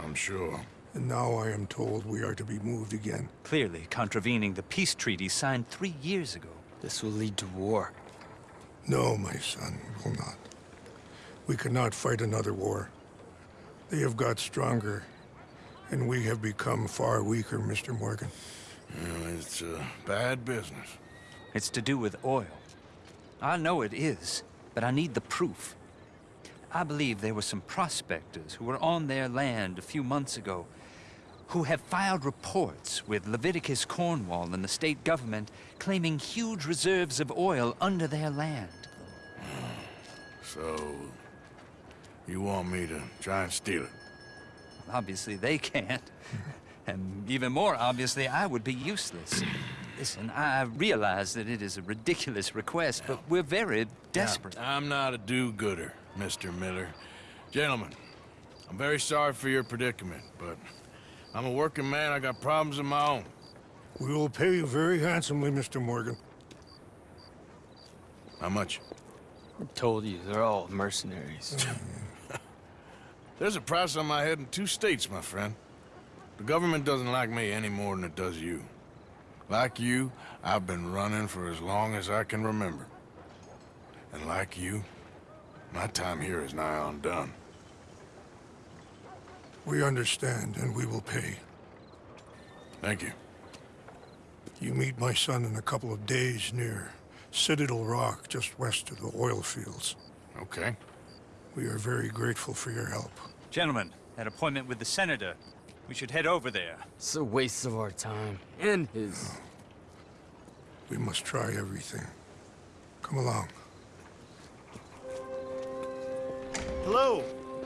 I'm sure. And now I am told we are to be moved again. Clearly contravening the peace treaty signed three years ago. This will lead to war. No, my son, it will not. We cannot fight another war. They have got stronger, and we have become far weaker, Mr. Morgan. Well, it's a bad business. It's to do with oil. I know it is, but I need the proof. I believe there were some prospectors who were on their land a few months ago who have filed reports with Leviticus Cornwall and the state government claiming huge reserves of oil under their land. So, you want me to try and steal it? Obviously, they can't. *laughs* And even more obviously, I would be useless. Listen, I realize that it is a ridiculous request, but we're very desperate. Now, I'm not a do-gooder, Mr. Miller. Gentlemen, I'm very sorry for your predicament, but I'm a working man. I got problems of my own. We will pay you very handsomely, Mr. Morgan. How much? I told you, they're all mercenaries. *laughs* There's a price on my head in two states, my friend. The government doesn't like me any more than it does you. Like you, I've been running for as long as I can remember. And like you, my time here is nigh on done. We understand, and we will pay. Thank you. You meet my son in a couple of days near Citadel Rock, just west of the oil fields. Okay. We are very grateful for your help. Gentlemen, that appointment with the senator. We should head over there. It's a waste of our time. And his. We must try everything. Come along. Hello,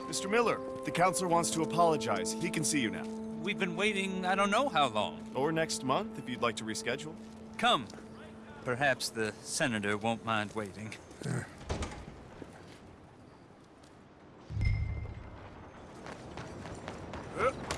Mr. Miller. The counselor wants to apologize. He can see you now. We've been waiting I don't know how long. Or next month, if you'd like to reschedule. Come. Perhaps the senator won't mind waiting. Excuse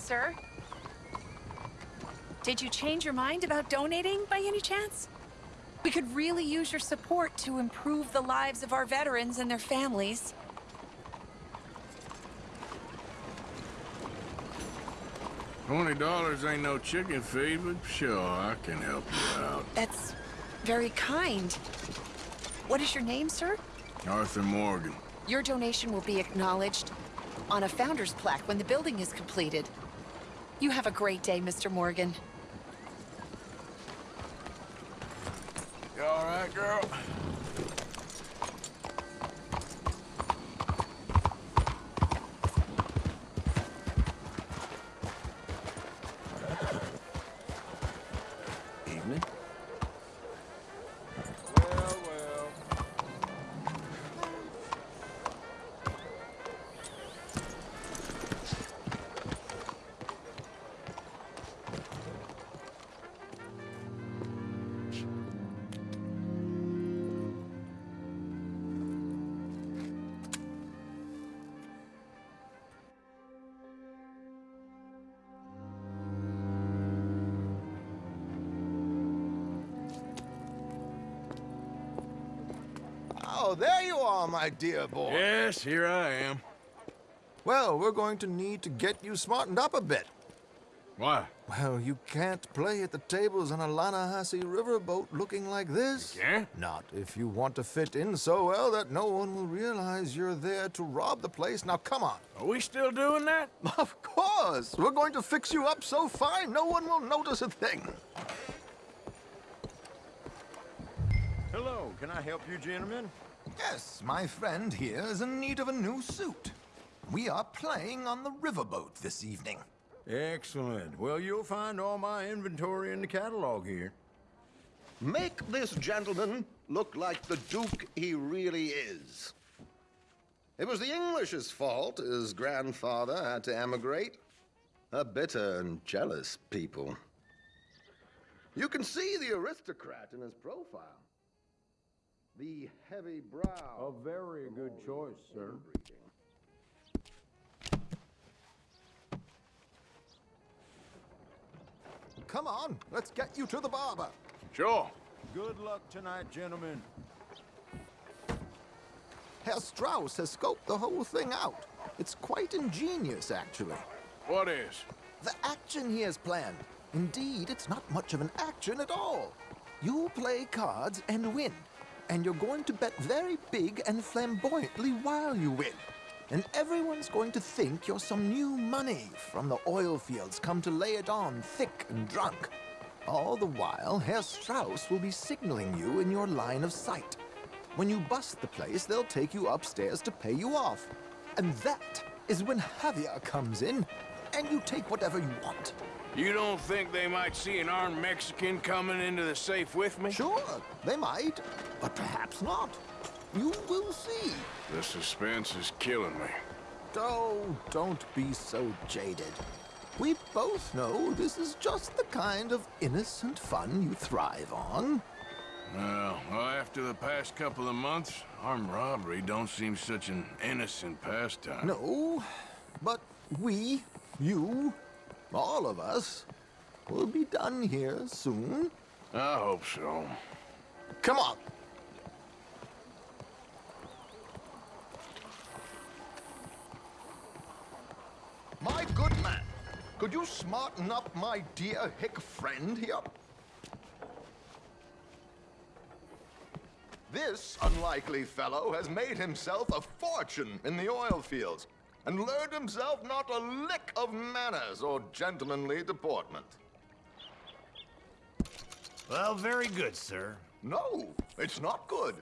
sir. Did you change your mind about donating by any chance? We could really use your support to improve the lives of our veterans and their families. Twenty dollars ain't no chicken feed, but sure, I can help you out. That's very kind. What is your name, sir? Arthur Morgan. Your donation will be acknowledged on a founder's plaque when the building is completed. You have a great day, Mr. Morgan. You all right, girl? My dear boy. Yes, here I am. Well, we're going to need to get you smartened up a bit. Why? Well, you can't play at the tables on a Lannahechee riverboat looking like this. You can't? Not if you want to fit in so well that no one will realize you're there to rob the place. Now, come on. Are we still doing that? *laughs* Of course. We're going to fix you up so fine, no one will notice a thing. Hello, can I help you gentlemen? Yes, my friend here is in need of a new suit. We are playing on the riverboat this evening. Excellent. Well, you'll find all my inventory in the catalog here. Make this gentleman look like the Duke he really is. It was the English's fault his grandfather had to emigrate. A bitter and jealous people. You can see the aristocrat in his profile. The heavy brow. A very good choice, sir. Come on, let's get you to the barber. Sure. Good luck tonight, gentlemen. Herr Strauss has scoped the whole thing out. It's quite ingenious, actually. What is? The action he has planned. Indeed, it's not much of an action at all. You play cards and win. And you're going to bet very big and flamboyantly while you win. And everyone's going to think you're some new money from the oil fields come to lay it on thick and drunk. All the while, Herr Strauss will be signaling you in your line of sight. When you bust the place, they'll take you upstairs to pay you off. And that is when Javier comes in, and you take whatever you want. You don't think they might see an armed Mexican coming into the safe with me? Sure, they might, but perhaps not. You will see. The suspense is killing me. Oh, don't be so jaded. We both know this is just the kind of innocent fun you thrive on. Well, after the past couple of months, armed robbery don't seem such an innocent pastime. No, but we, you, all of us, will be done here soon. I hope so. Come on. My good man, could you smarten up my dear hick friend here? This unlikely fellow has made himself a fortune in the oil fields and learned himself not a lick of manners or gentlemanly deportment. Well, very good, sir. No, it's not good.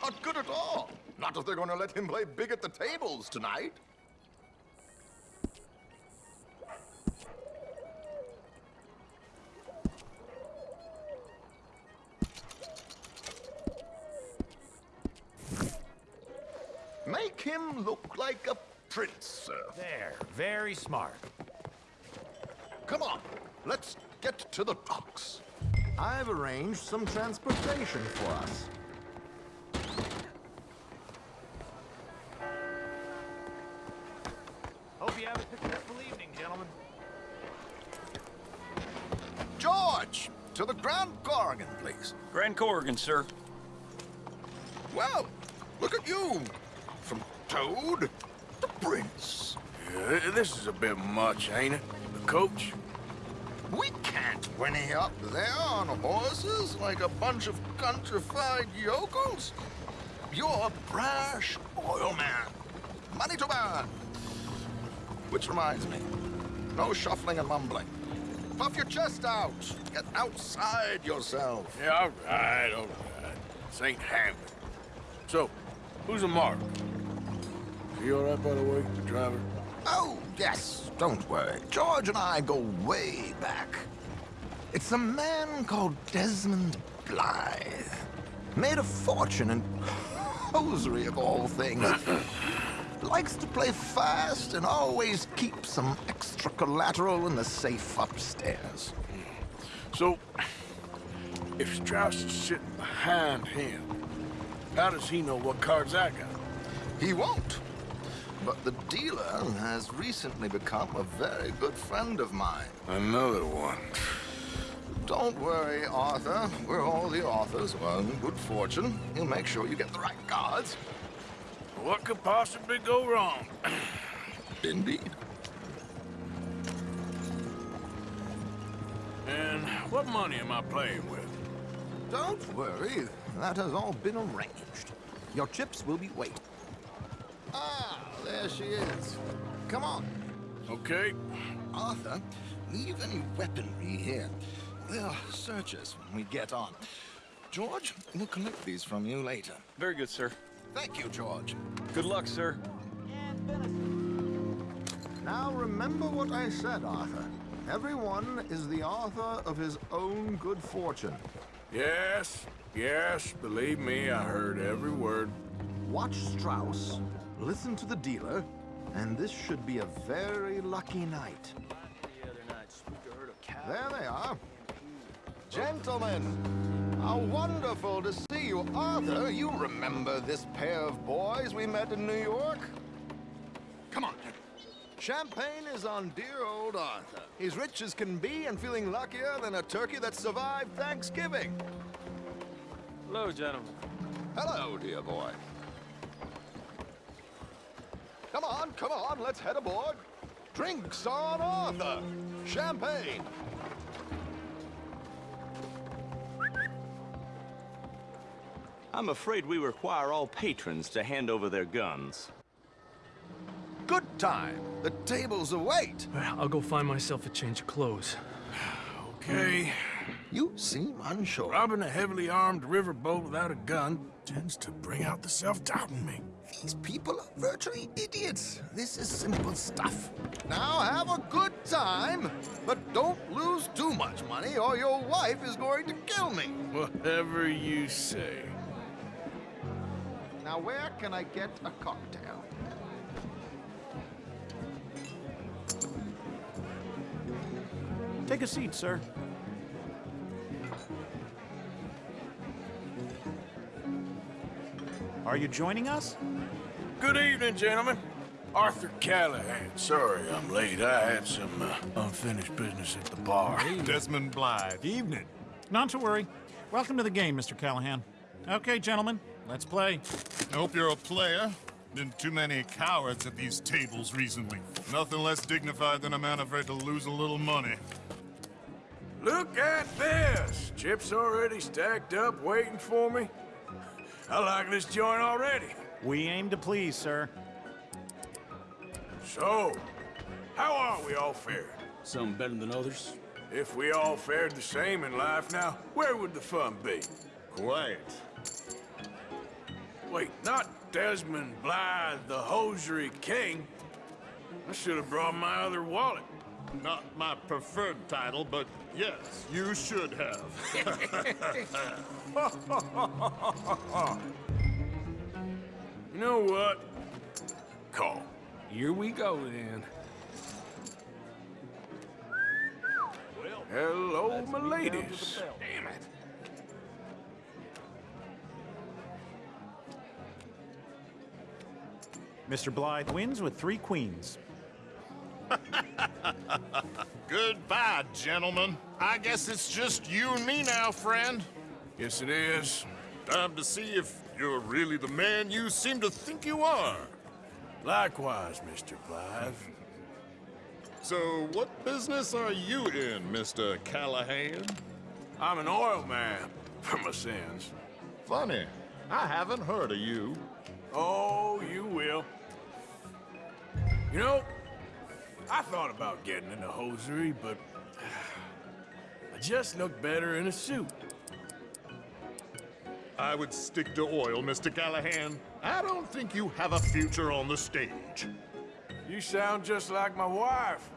Not good at all. Not if they're going to let him play big at the tables tonight. Make him look like a prince, sir. There, very smart. Come on, let's get to the docks. I've arranged some transportation for us. Hope you have a successful evening, gentlemen. George, to the Grand Korrigan, please. Grand Korrigan, sir. Well, look at you. From Toad Prince. Yeah, this is a bit much, ain't it? The coach? We can't whinny up there on horses like a bunch of countrified yokels. You're a brash oil man. Money to burn. Which reminds me, no shuffling and mumbling. Puff your chest out. Get outside yourself. Yeah, all right, all right. Ain't happening. So, who's a mark? He all right, by the way, the driver? Oh, yes, don't worry. George and I go way back. It's a man called Desmond Blythe. Made a fortune in hosiery of all things. *coughs* Likes to play fast and always keep some extra collateral in the safe upstairs. So, if Strauss is sitting behind him, how does he know what cards I got? He won't. But the dealer has recently become a very good friend of mine. Another one. Don't worry, Arthur. We're all the authors. Well, good fortune. He'll make sure you get the right cards. What could possibly go wrong? *clears throat* Indeed. And what money am I playing with? Don't worry. That has all been arranged. Your chips will be waiting. Ah, there she is. Come on. Okay. Arthur, leave any weaponry here. They'll search us when we get on. George, we'll collect these from you later. Very good, sir. Thank you, George. Good luck, sir. Now remember what I said, Arthur. Everyone is the author of his own good fortune. Yes, yes, believe me, I heard every word. Watch Strauss, listen to the dealer, and this should be a very lucky night. There they are. Gentlemen, how wonderful to see you. Arthur, you remember this pair of boys we met in New York? Come on. Champagne is on dear old Arthur. He's rich as can be and feeling luckier than a turkey that survived Thanksgiving. Hello, gentlemen. Hello, dear boy. Come on, come on, let's head aboard. Drinks on Arthur. Champagne. I'm afraid we require all patrons to hand over their guns. Good time. The tables await. I'll go find myself a change of clothes. Okay. You seem unsure. Robbing a heavily armed riverboat without a gun tends to bring out the self-doubt in me. These people are virtually idiots. This is simple stuff. Now have a good time, but don't lose too much money or your wife is going to kill me. Whatever you say. Now where can I get a cocktail? Take a seat, sir. Are you joining us? Good evening, gentlemen. Arthur Callahan. Sorry I'm late. I had some uh, unfinished business at the bar. Desmond Blythe. Evening. Not to worry. Welcome to the game, Mr. Callahan. Okay, gentlemen, let's play. I hope you're a player. Been too many cowards at these tables recently. Nothing less dignified than a man afraid to lose a little money. Look at this! Chips already stacked up, waiting for me. I like this joint already. We aim to please, sir. So, how are we all fared? Some better than others. If we all fared the same in life now, where would the fun be? Quiet. Wait, not Desmond Blythe, the hosiery king. I should have brought my other wallet. Not my preferred title, but yes, you should have. *laughs* *laughs* *laughs* you know what? Call. Here we go, then. Hello, my ladies. Damn it. Mr. Blythe wins with three queens. *laughs* Goodbye, gentlemen. I guess it's just you and me now, friend. Yes, it is. Time to see if you're really the man you seem to think you are. Likewise, Mr. Blythe. So, what business are you in, Mr. Callahan? I'm an oil man, for my sins. Funny. I haven't heard of you. Oh, you will. You know, I thought about getting in into hosiery, but *sighs* I just look better in a suit. I would stick to oil, Mr. Callahan. I don't think you have a future on the stage. You sound just like my wife.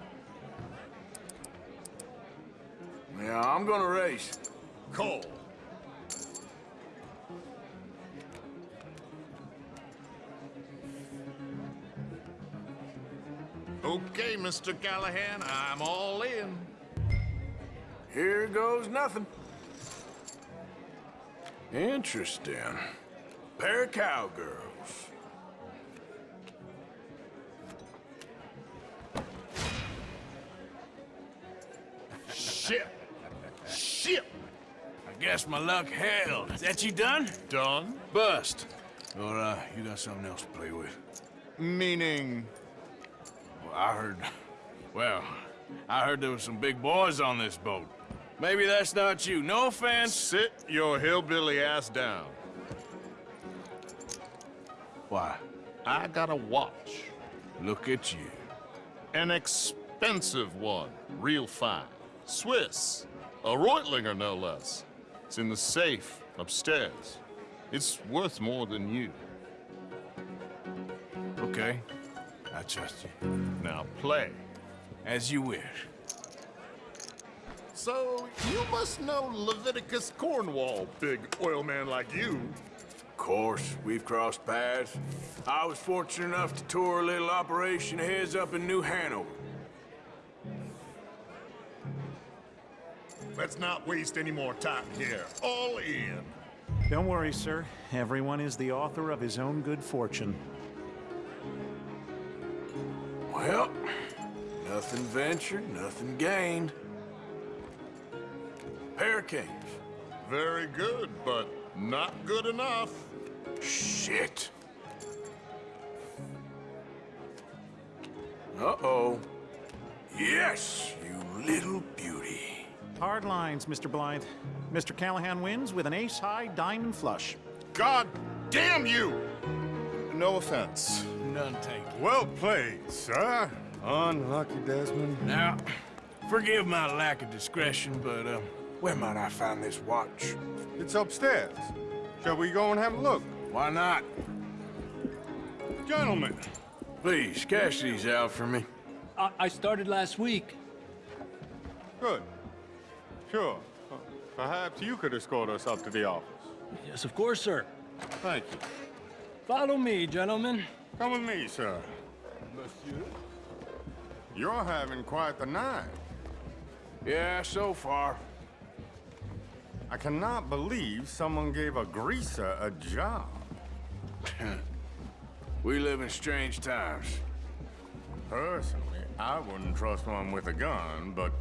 Yeah, I'm gonna race. Cole. Okay, Mr. Callahan, I'm all in. Here goes nothing. Interesting. Pair of cowgirls. Shit! Shit! I guess my luck held. Is that you done? Done? Bust. Or, uh, you got something else to play with? Meaning... Well, I heard... Well, I heard there was some big boys on this boat. Maybe that's not you. No offense. Sit your hillbilly ass down. Why? I got a watch. Look at you. An expensive one. Real fine. Swiss. A Reutlinger, no less. It's in the safe upstairs. It's worth more than you. Okay. I trust you. Now play. As you wish. So, you must know Leviticus Cornwall, big oil man like you. Of course, we've crossed paths. I was fortunate enough to tour a little operation heads up in New Hanover. Let's not waste any more time here. All in. Don't worry, sir. Everyone is the author of his own good fortune. Well, nothing ventured, nothing gained. Pair of. Very good, but not good enough. Shit. Uh-oh. Yes, you little beauty. Hard lines, Mr. Blythe. Mr. Callahan wins with an ace-high diamond flush. God damn you! No offense. None taken. Well played, sir. Unlucky, Desmond. Now, forgive my lack of discretion, but, uh, where might I find this watch? It's upstairs. Shall we go and have a look? Why not? Gentlemen. Please, cash these out for me. I, I started last week. Good. Sure. Perhaps you could escort us up to the office. Yes, of course, sir. Thank you. Follow me, gentlemen. Come with me, sir. Monsieur? You're having quite the night. Yeah, so far. I cannot believe someone gave a greaser a job. *laughs* we live in strange times. Personally, I wouldn't trust one with a gun, but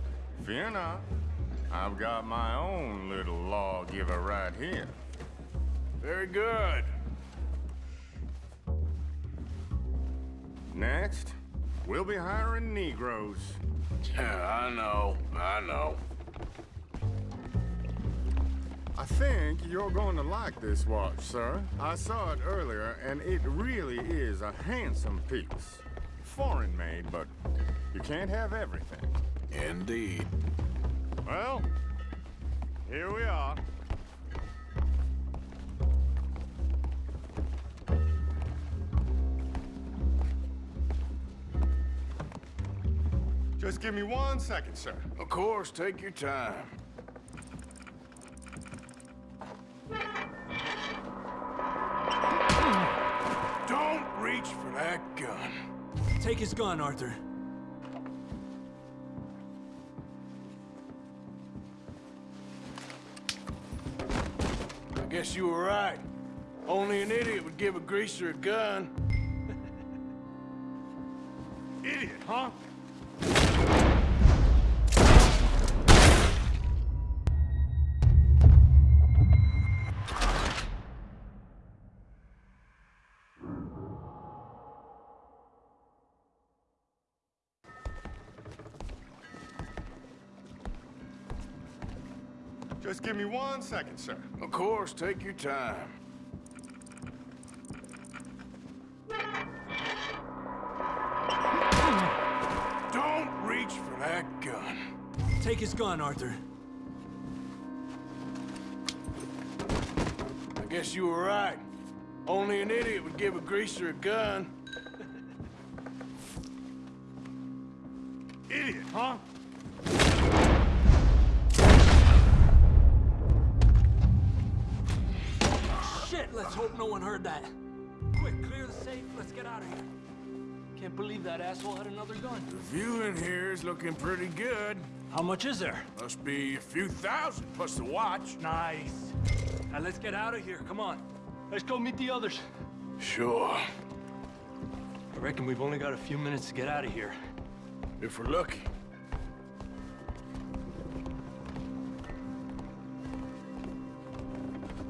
fear not. I've got my own little lawgiver right here. Very good. Next, we'll be hiring Negroes. Yeah, *laughs* I know, I know. I think you're going to like this watch, sir. I saw it earlier, and it really is a handsome piece. Foreign made, but you can't have everything. Indeed. Well, here we are. Just give me one second, sir. Of course, take your time. Don't reach for that gun. Take his gun, Arthur. I guess you were right. Only an idiot would give a greaser a gun. *laughs* Idiot, huh? Give me one second, sir. Of course, take your time. Don't reach for that gun. Take his gun, Arthur. I guess you were right. Only an idiot would give a greaser a gun. Asshole had another gun. The view in here is looking pretty good. How much is there? Must be a few thousand plus the watch. Nice. Now let's get out of here. Come on. Let's go meet the others. Sure. I reckon we've only got a few minutes to get out of here. If we're lucky.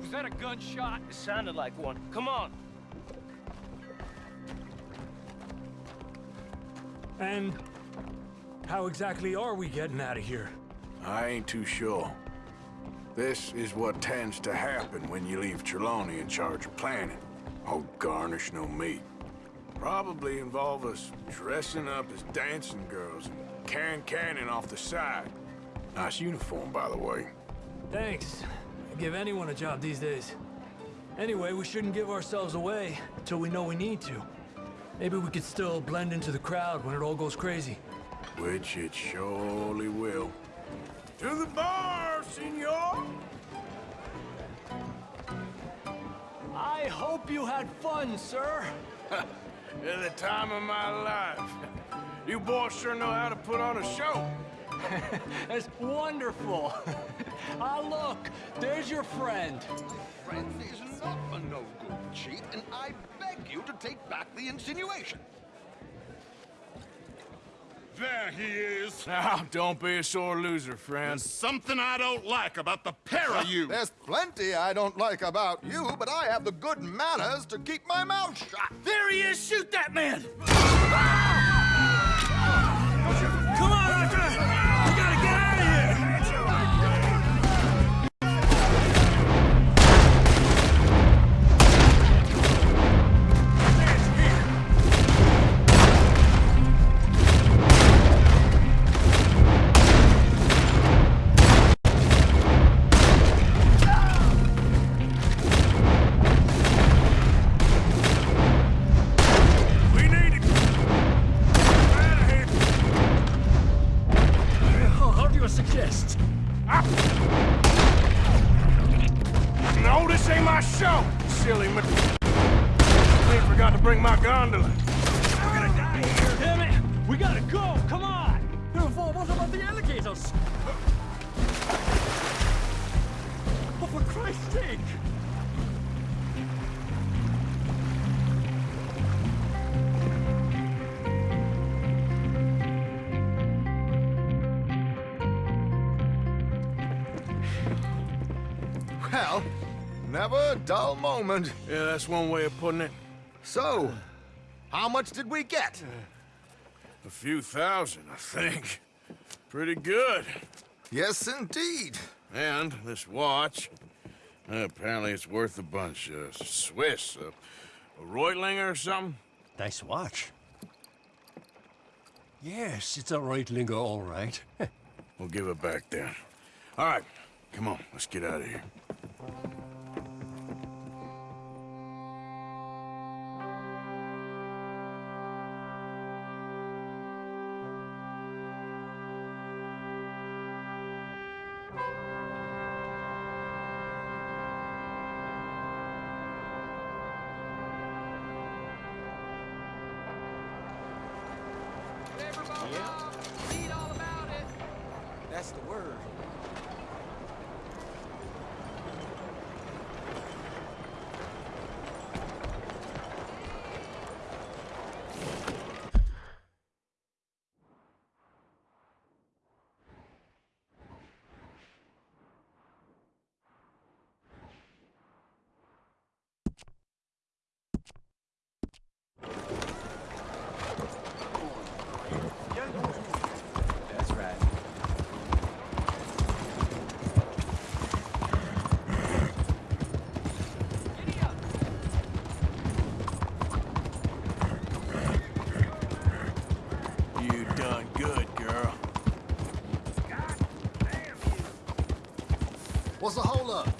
Was that a gunshot? It sounded like one. Come on. And how exactly are we getting out of here? I ain't too sure. This is what tends to happen when you leave Trelawny in charge of planning. Oh, garnish no meat. Probably involve us dressing up as dancing girls and can cannon off the side. Nice uniform, by the way. Thanks. I give anyone a job these days. Anyway, we shouldn't give ourselves away until we know we need to. Maybe we could still blend into the crowd when it all goes crazy. Which it surely will. To the bar, senor! I hope you had fun, sir. *laughs* At the time of my life. You boys sure know how to put on a show. *laughs* That's wonderful. *laughs* ah, look, there's your friend. Friend is not a no-good cheat, and I beg you to take back the insinuation. There he is. Now, *laughs* ah, don't be a sore loser, friend. There's something I don't like about the pair of you. There's plenty I don't like about you, but I have the good manners to keep my mouth shut. There he is! Shoot that man! Ah! Come go! Come on! What about the alligators? Oh, for Christ's sake! Well, never a dull moment. Yeah, that's one way of putting it. So, how much did we get? A few thousand, I think. Pretty good. Yes, indeed. And this watch, uh, apparently it's worth a bunch. Uh, Swiss, uh, a Reutlinger or something? Nice watch. Yes, it's a Reutlinger, all right. *laughs* we'll give it back then. All right, come on, let's get out of here. What's the holdup? Yeah,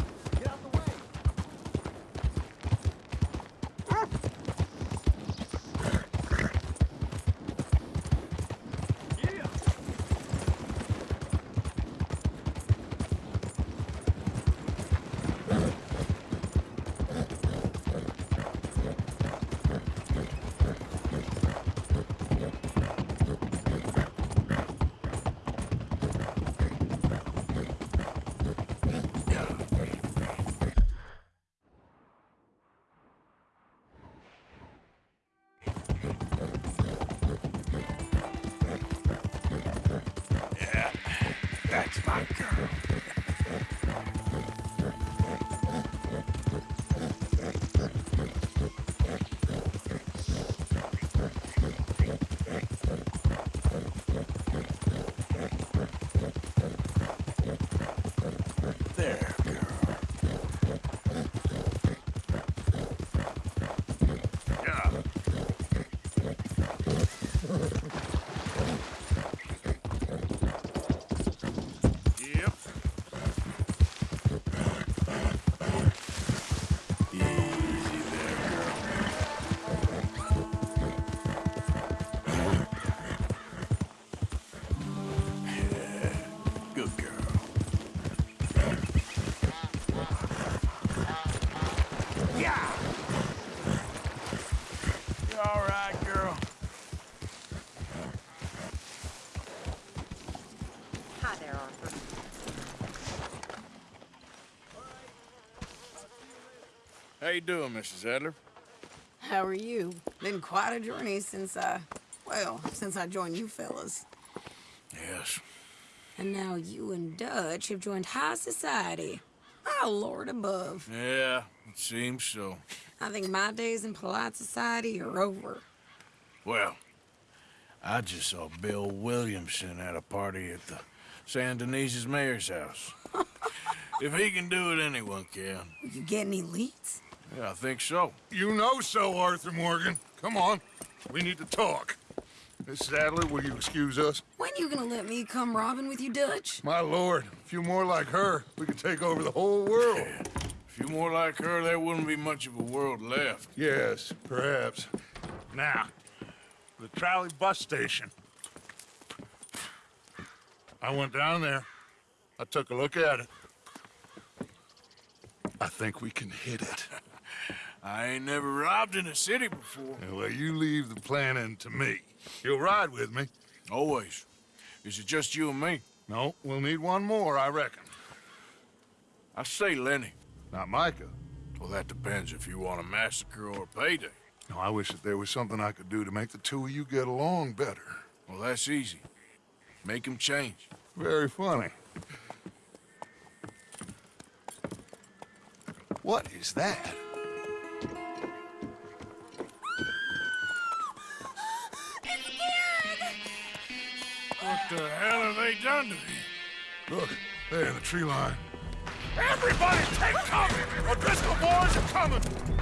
all right, girl? Hi there, Arthur. How you doing, Mrs. Adler? How are you? Been quite a journey since I, well, since I joined you fellas. Yes. And now you and Dutch have joined high society. Oh, Lord above. Yeah, it seems so. I think my days in polite society are over. Well, I just saw Bill Williamson at a party at the Saint Denis's mayor's house. *laughs* if he can do it, anyone can. You get any leads? Yeah, I think so. You know so, Arthur Morgan. Come on, we need to talk. Miss Adler, will you excuse us? When you gonna let me come robbing with you, Dutch? My lord, a few more like her, we could take over the whole world. *laughs* A few more like her, there wouldn't be much of a world left. Yes, perhaps. Now, the trolley bus station. I went down there. I took a look at it. I think we can hit it. *laughs* I ain't never robbed in a city before. Well, you leave the planning to me. You'll ride with me? Always. Is it just you and me? No, we'll need one more, I reckon. I say Lenny. Not Micah. Well, that depends if you want a massacre or a payday. No, I wish that there was something I could do to make the two of you get along better. Well, that's easy. Make him change. Very funny. What is that? What the hell have they done to me? Look, there in the tree line. Everybody take cover! O'Driscoll boys are coming!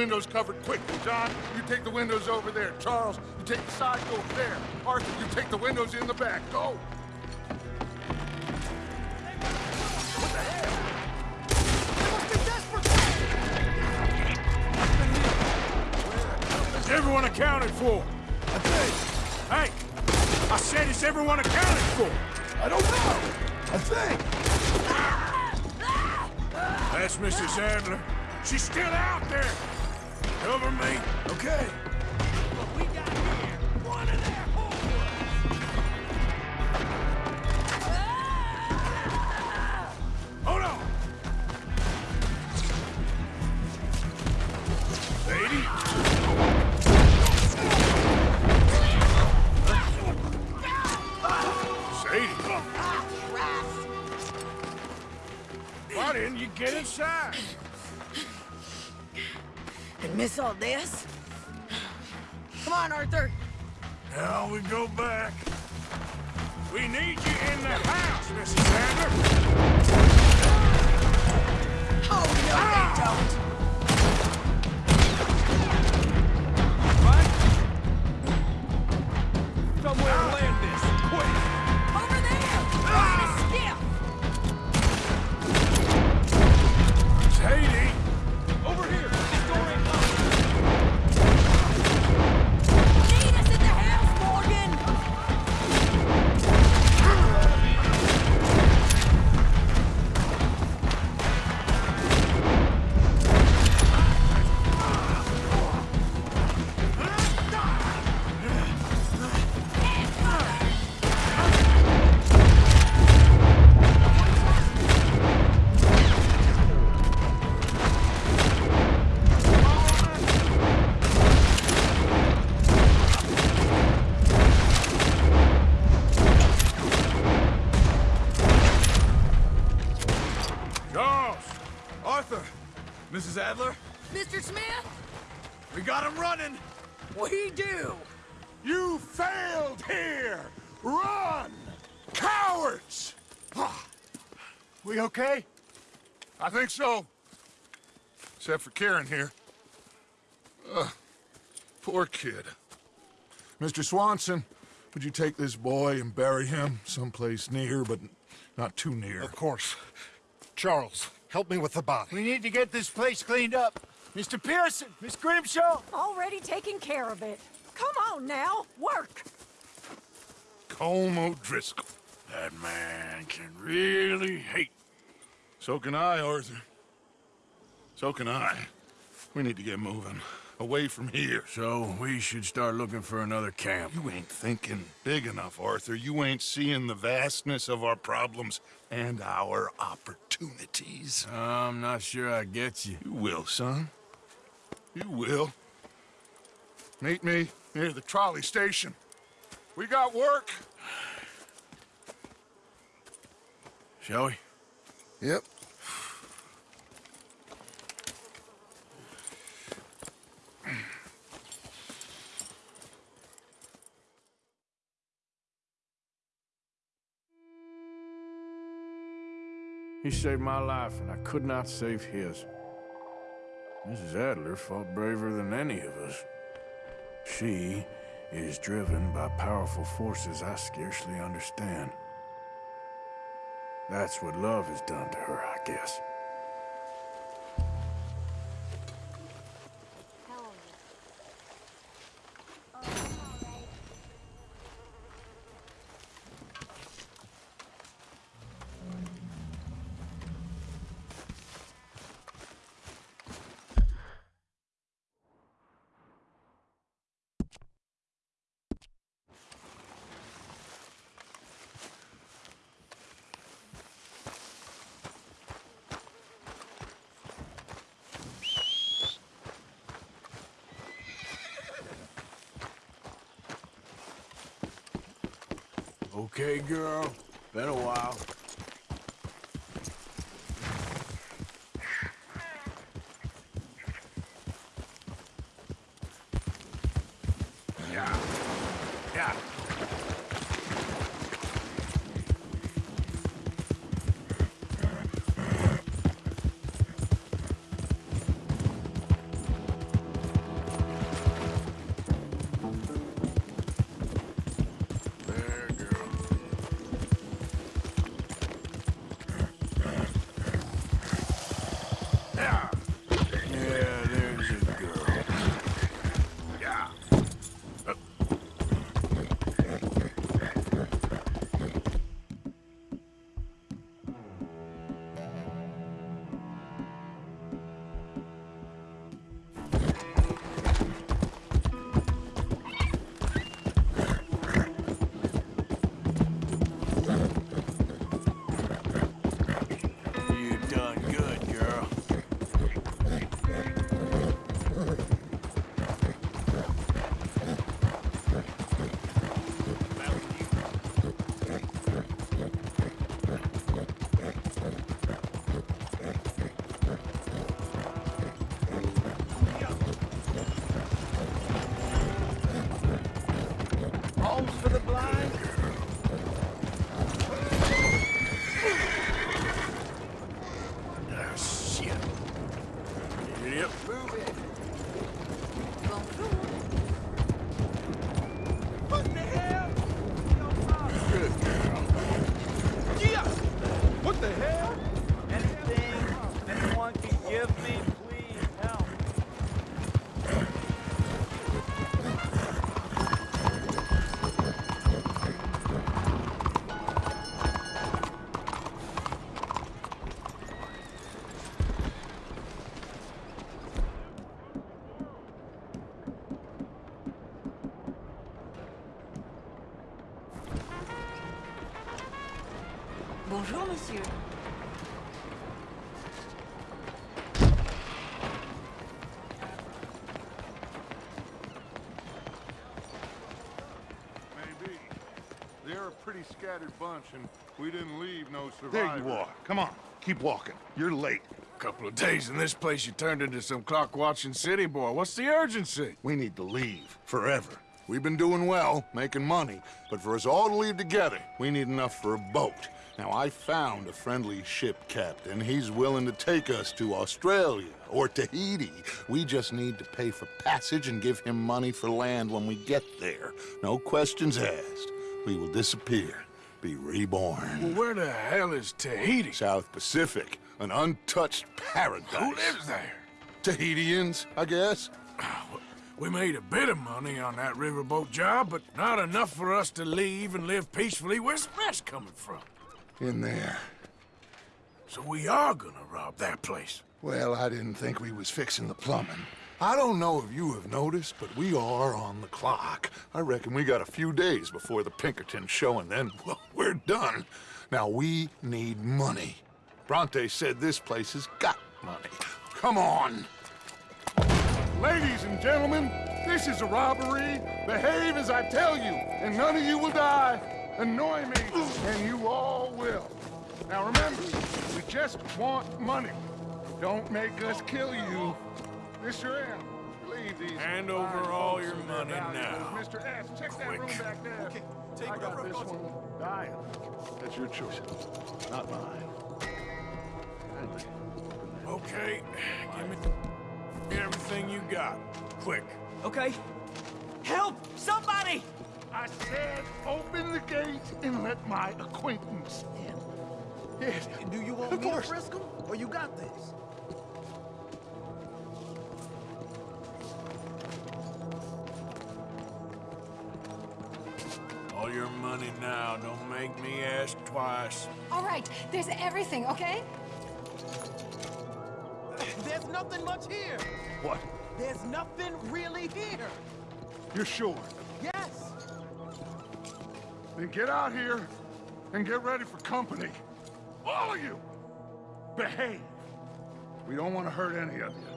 Windows covered quickly. John, you take the windows over there. Charles, you take the side door there. Arthur, you take the windows in the back. Go. This? Come on, Arthur. Now we go back. We need you in the house, Mrs. Adler. Oh, no, they ah! don't. Think so. Except for Kieran here. Ugh, poor kid. Mr. Swanson, would you take this boy and bury him someplace near, but not too near? Of course. Charles, help me with the body. We need to get this place cleaned up. Mr. Pearson, Miss Grimshaw. Already taking care of it. Come on now, work. Colm O'Driscoll. That man can really hate. So can I, Arthur. So can I. We need to get moving. Away from here. So we should start looking for another camp. You ain't thinking big enough, Arthur. You ain't seeing the vastness of our problems and our opportunities. I'm not sure I get you. You will, son. You will. Meet me near the trolley station. We got work. Shall we? Yep. He saved my life, and I could not save his. Mrs. Adler fought braver than any of us. She is driven by powerful forces I scarcely understand. That's what love has done to her, I guess. Okay, girl. Been a while. Scattered bunch, and we didn't leave no survivors. There you are. Come on, keep walking. You're late. A couple of days in this place, you turned into some clock-watching city boy. What's the urgency? We need to leave. Forever. We've been doing well, making money, but for us all to leave together, we need enough for a boat. Now, I found a friendly ship captain. He's willing to take us to Australia or Tahiti. We just need to pay for passage and give him money for land when we get there. No questions asked. We will disappear, be reborn. Well, where the hell is Tahiti? South Pacific, an untouched paradise. Who lives there? Tahitians, I guess. Ah, we made a bit of money on that riverboat job, but not enough for us to leave and live peacefully. Where's the rest coming from? In there. So we are gonna rob that place. Well, I didn't think we was fixing the plumbing. I don't know if you have noticed, but we are on the clock. I reckon we got a few days before the Pinkerton show, and then, *laughs* well, we're done. Now, we need money. Bronte said this place has got money. Come on. Ladies and gentlemen, this is a robbery. Behave as I tell you, and none of you will die. Annoy me, and you all will. Now remember, we just want money. Don't make us kill you. Mr. M, leave these. Hand over all your money now. Mr. S, check that room Quick. back there. Okay, take I got whatever this it one. Diane, that's your choice, not mine. Kindly. Okay, give me everything you got. Quick. Okay. Help! Somebody! I said open the gate and let my acquaintance in. Yes. Do you want Of me course. to frisk him, or you got this? All your money now. Don't make me ask twice. All right, there's everything, okay? There's nothing much here. What? There's nothing really here. You're sure? Yes. Then get out here and get ready for company. All of you! Behave. We don't want to hurt any of you.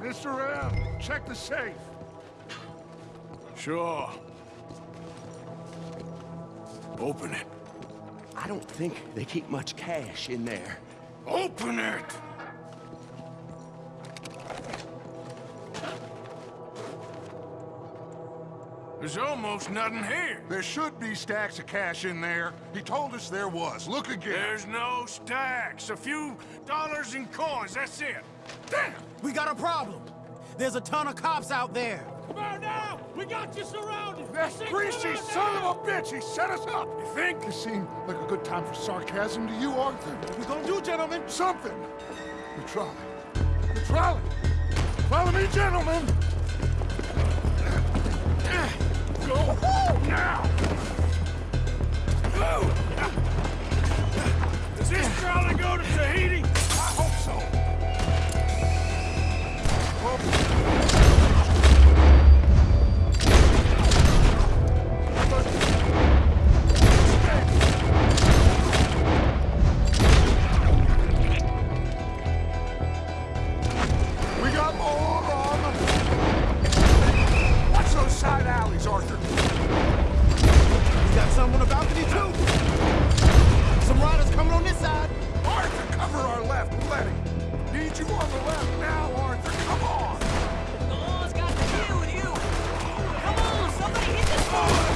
Mr. M, check the safe. Sure. Open it. I don't think they keep much cash in there. Open it! There's almost nothing here. There should be stacks of cash in there. He told us there was. Look again. There's no stacks. A few dollars in coins, that's it. Damn! We got a problem. There's a ton of cops out there. Now! We got you surrounded! That Six greasy son of a bitch! He set us up! You think? It seemed like a good time for sarcasm to you, Arthur. What we gonna do, gentlemen? Something. The trolley. The trolley! Follow me, gentlemen! Go now! Go! Does this trolley go to Tahiti? I hope so. We Come on, Watch those side alleys, Arthur. We got someone about to be too. Some riders coming on this side. Arthur cover our left, plenty. Need you on The left now, Arthur. Come on. The law's got to deal with you. Come on, somebody hit this Look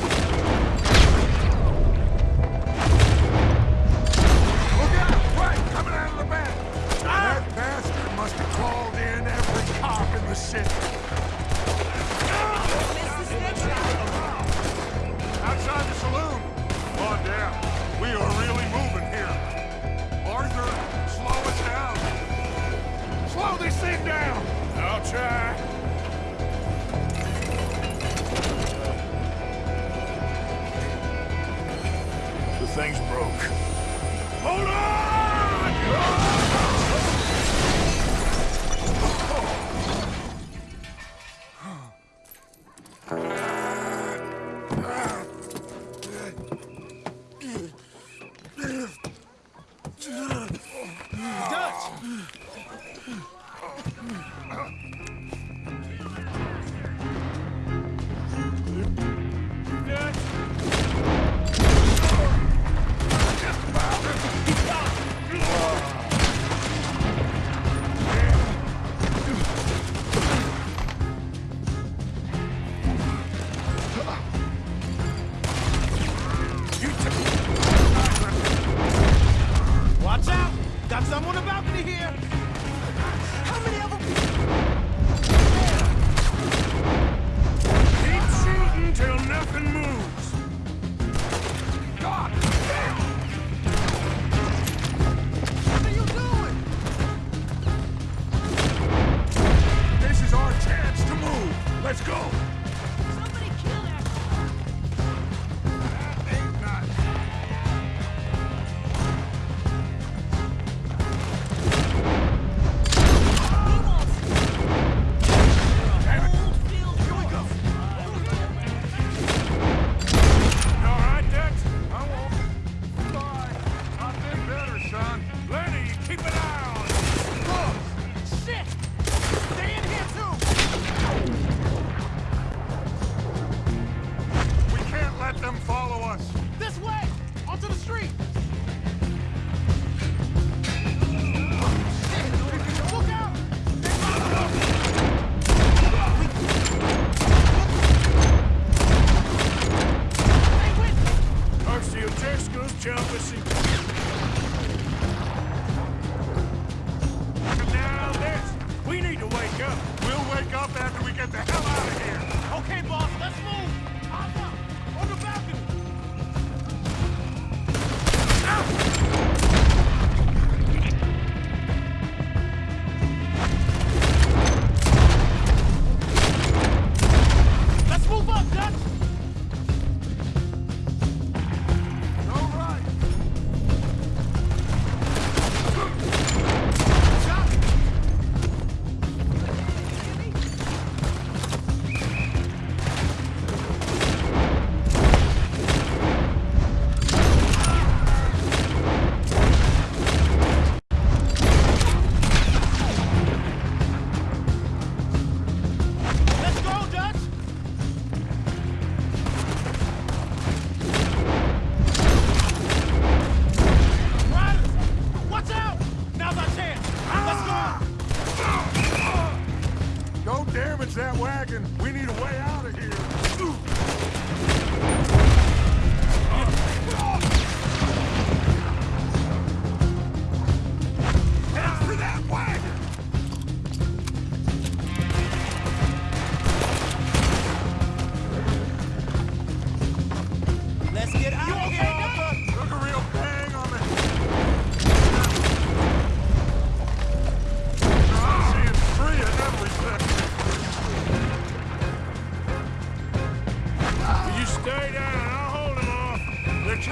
city. Outside the saloon. Come on down. We are really moving here. Arthur, slow us down. Slow this thing down. I'll try. The thing's broke. Hold on!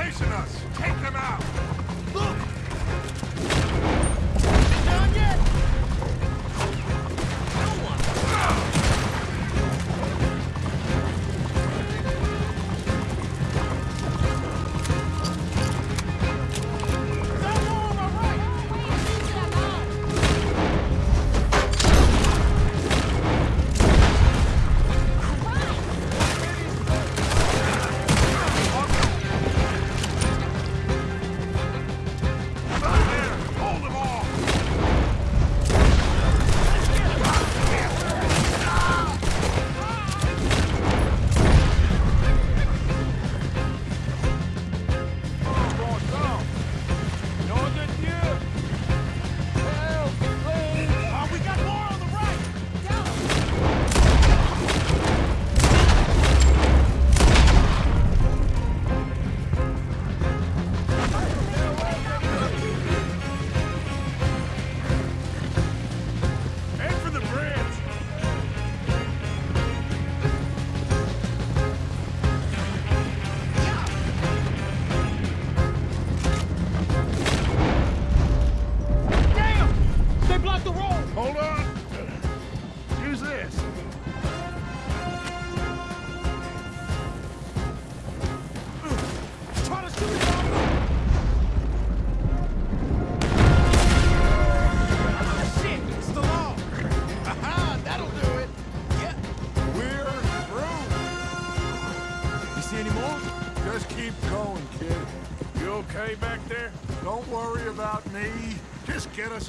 Chasing us. Take them out. Look! Done yet?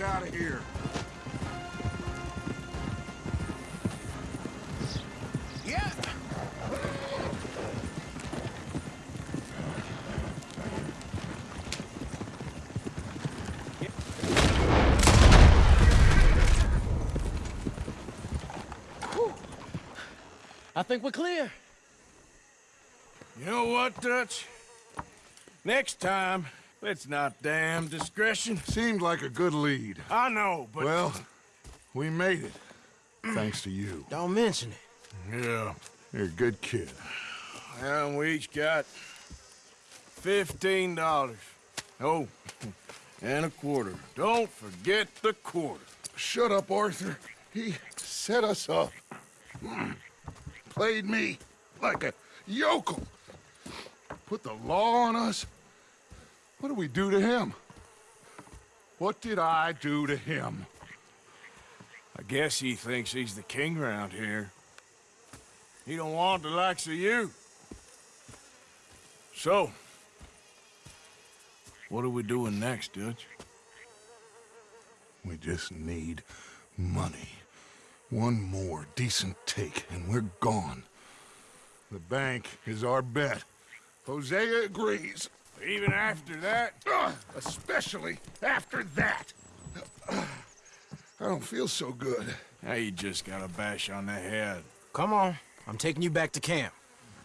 Out of here. Yeah! I think we're clear. You know what, Dutch? Next time, let's not damn discretion. Seemed like a good lead. I know, but... Well, we made it. Thanks to you. Don't mention it. Yeah, you're a good kid. And we each got fifteen dollars. Oh, and a quarter. Don't forget the quarter. Shut up, Arthur. He set us up. Played me like a yokel. Put the law on us. What did we do to him? What did I do to him? I guess he thinks he's the king around here. He don't want the likes of you. So, what are we doing next, Dutch? We just need money. One more decent take, and we're gone. The bank is our bet. Hosea agrees. Even after that? especially after that. I don't feel so good. Now you just got a bash on the head. Come on. I'm taking you back to camp.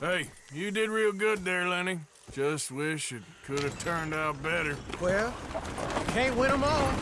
Hey, you did real good there, Lenny. Just wish it could have turned out better. Well, can't win them all.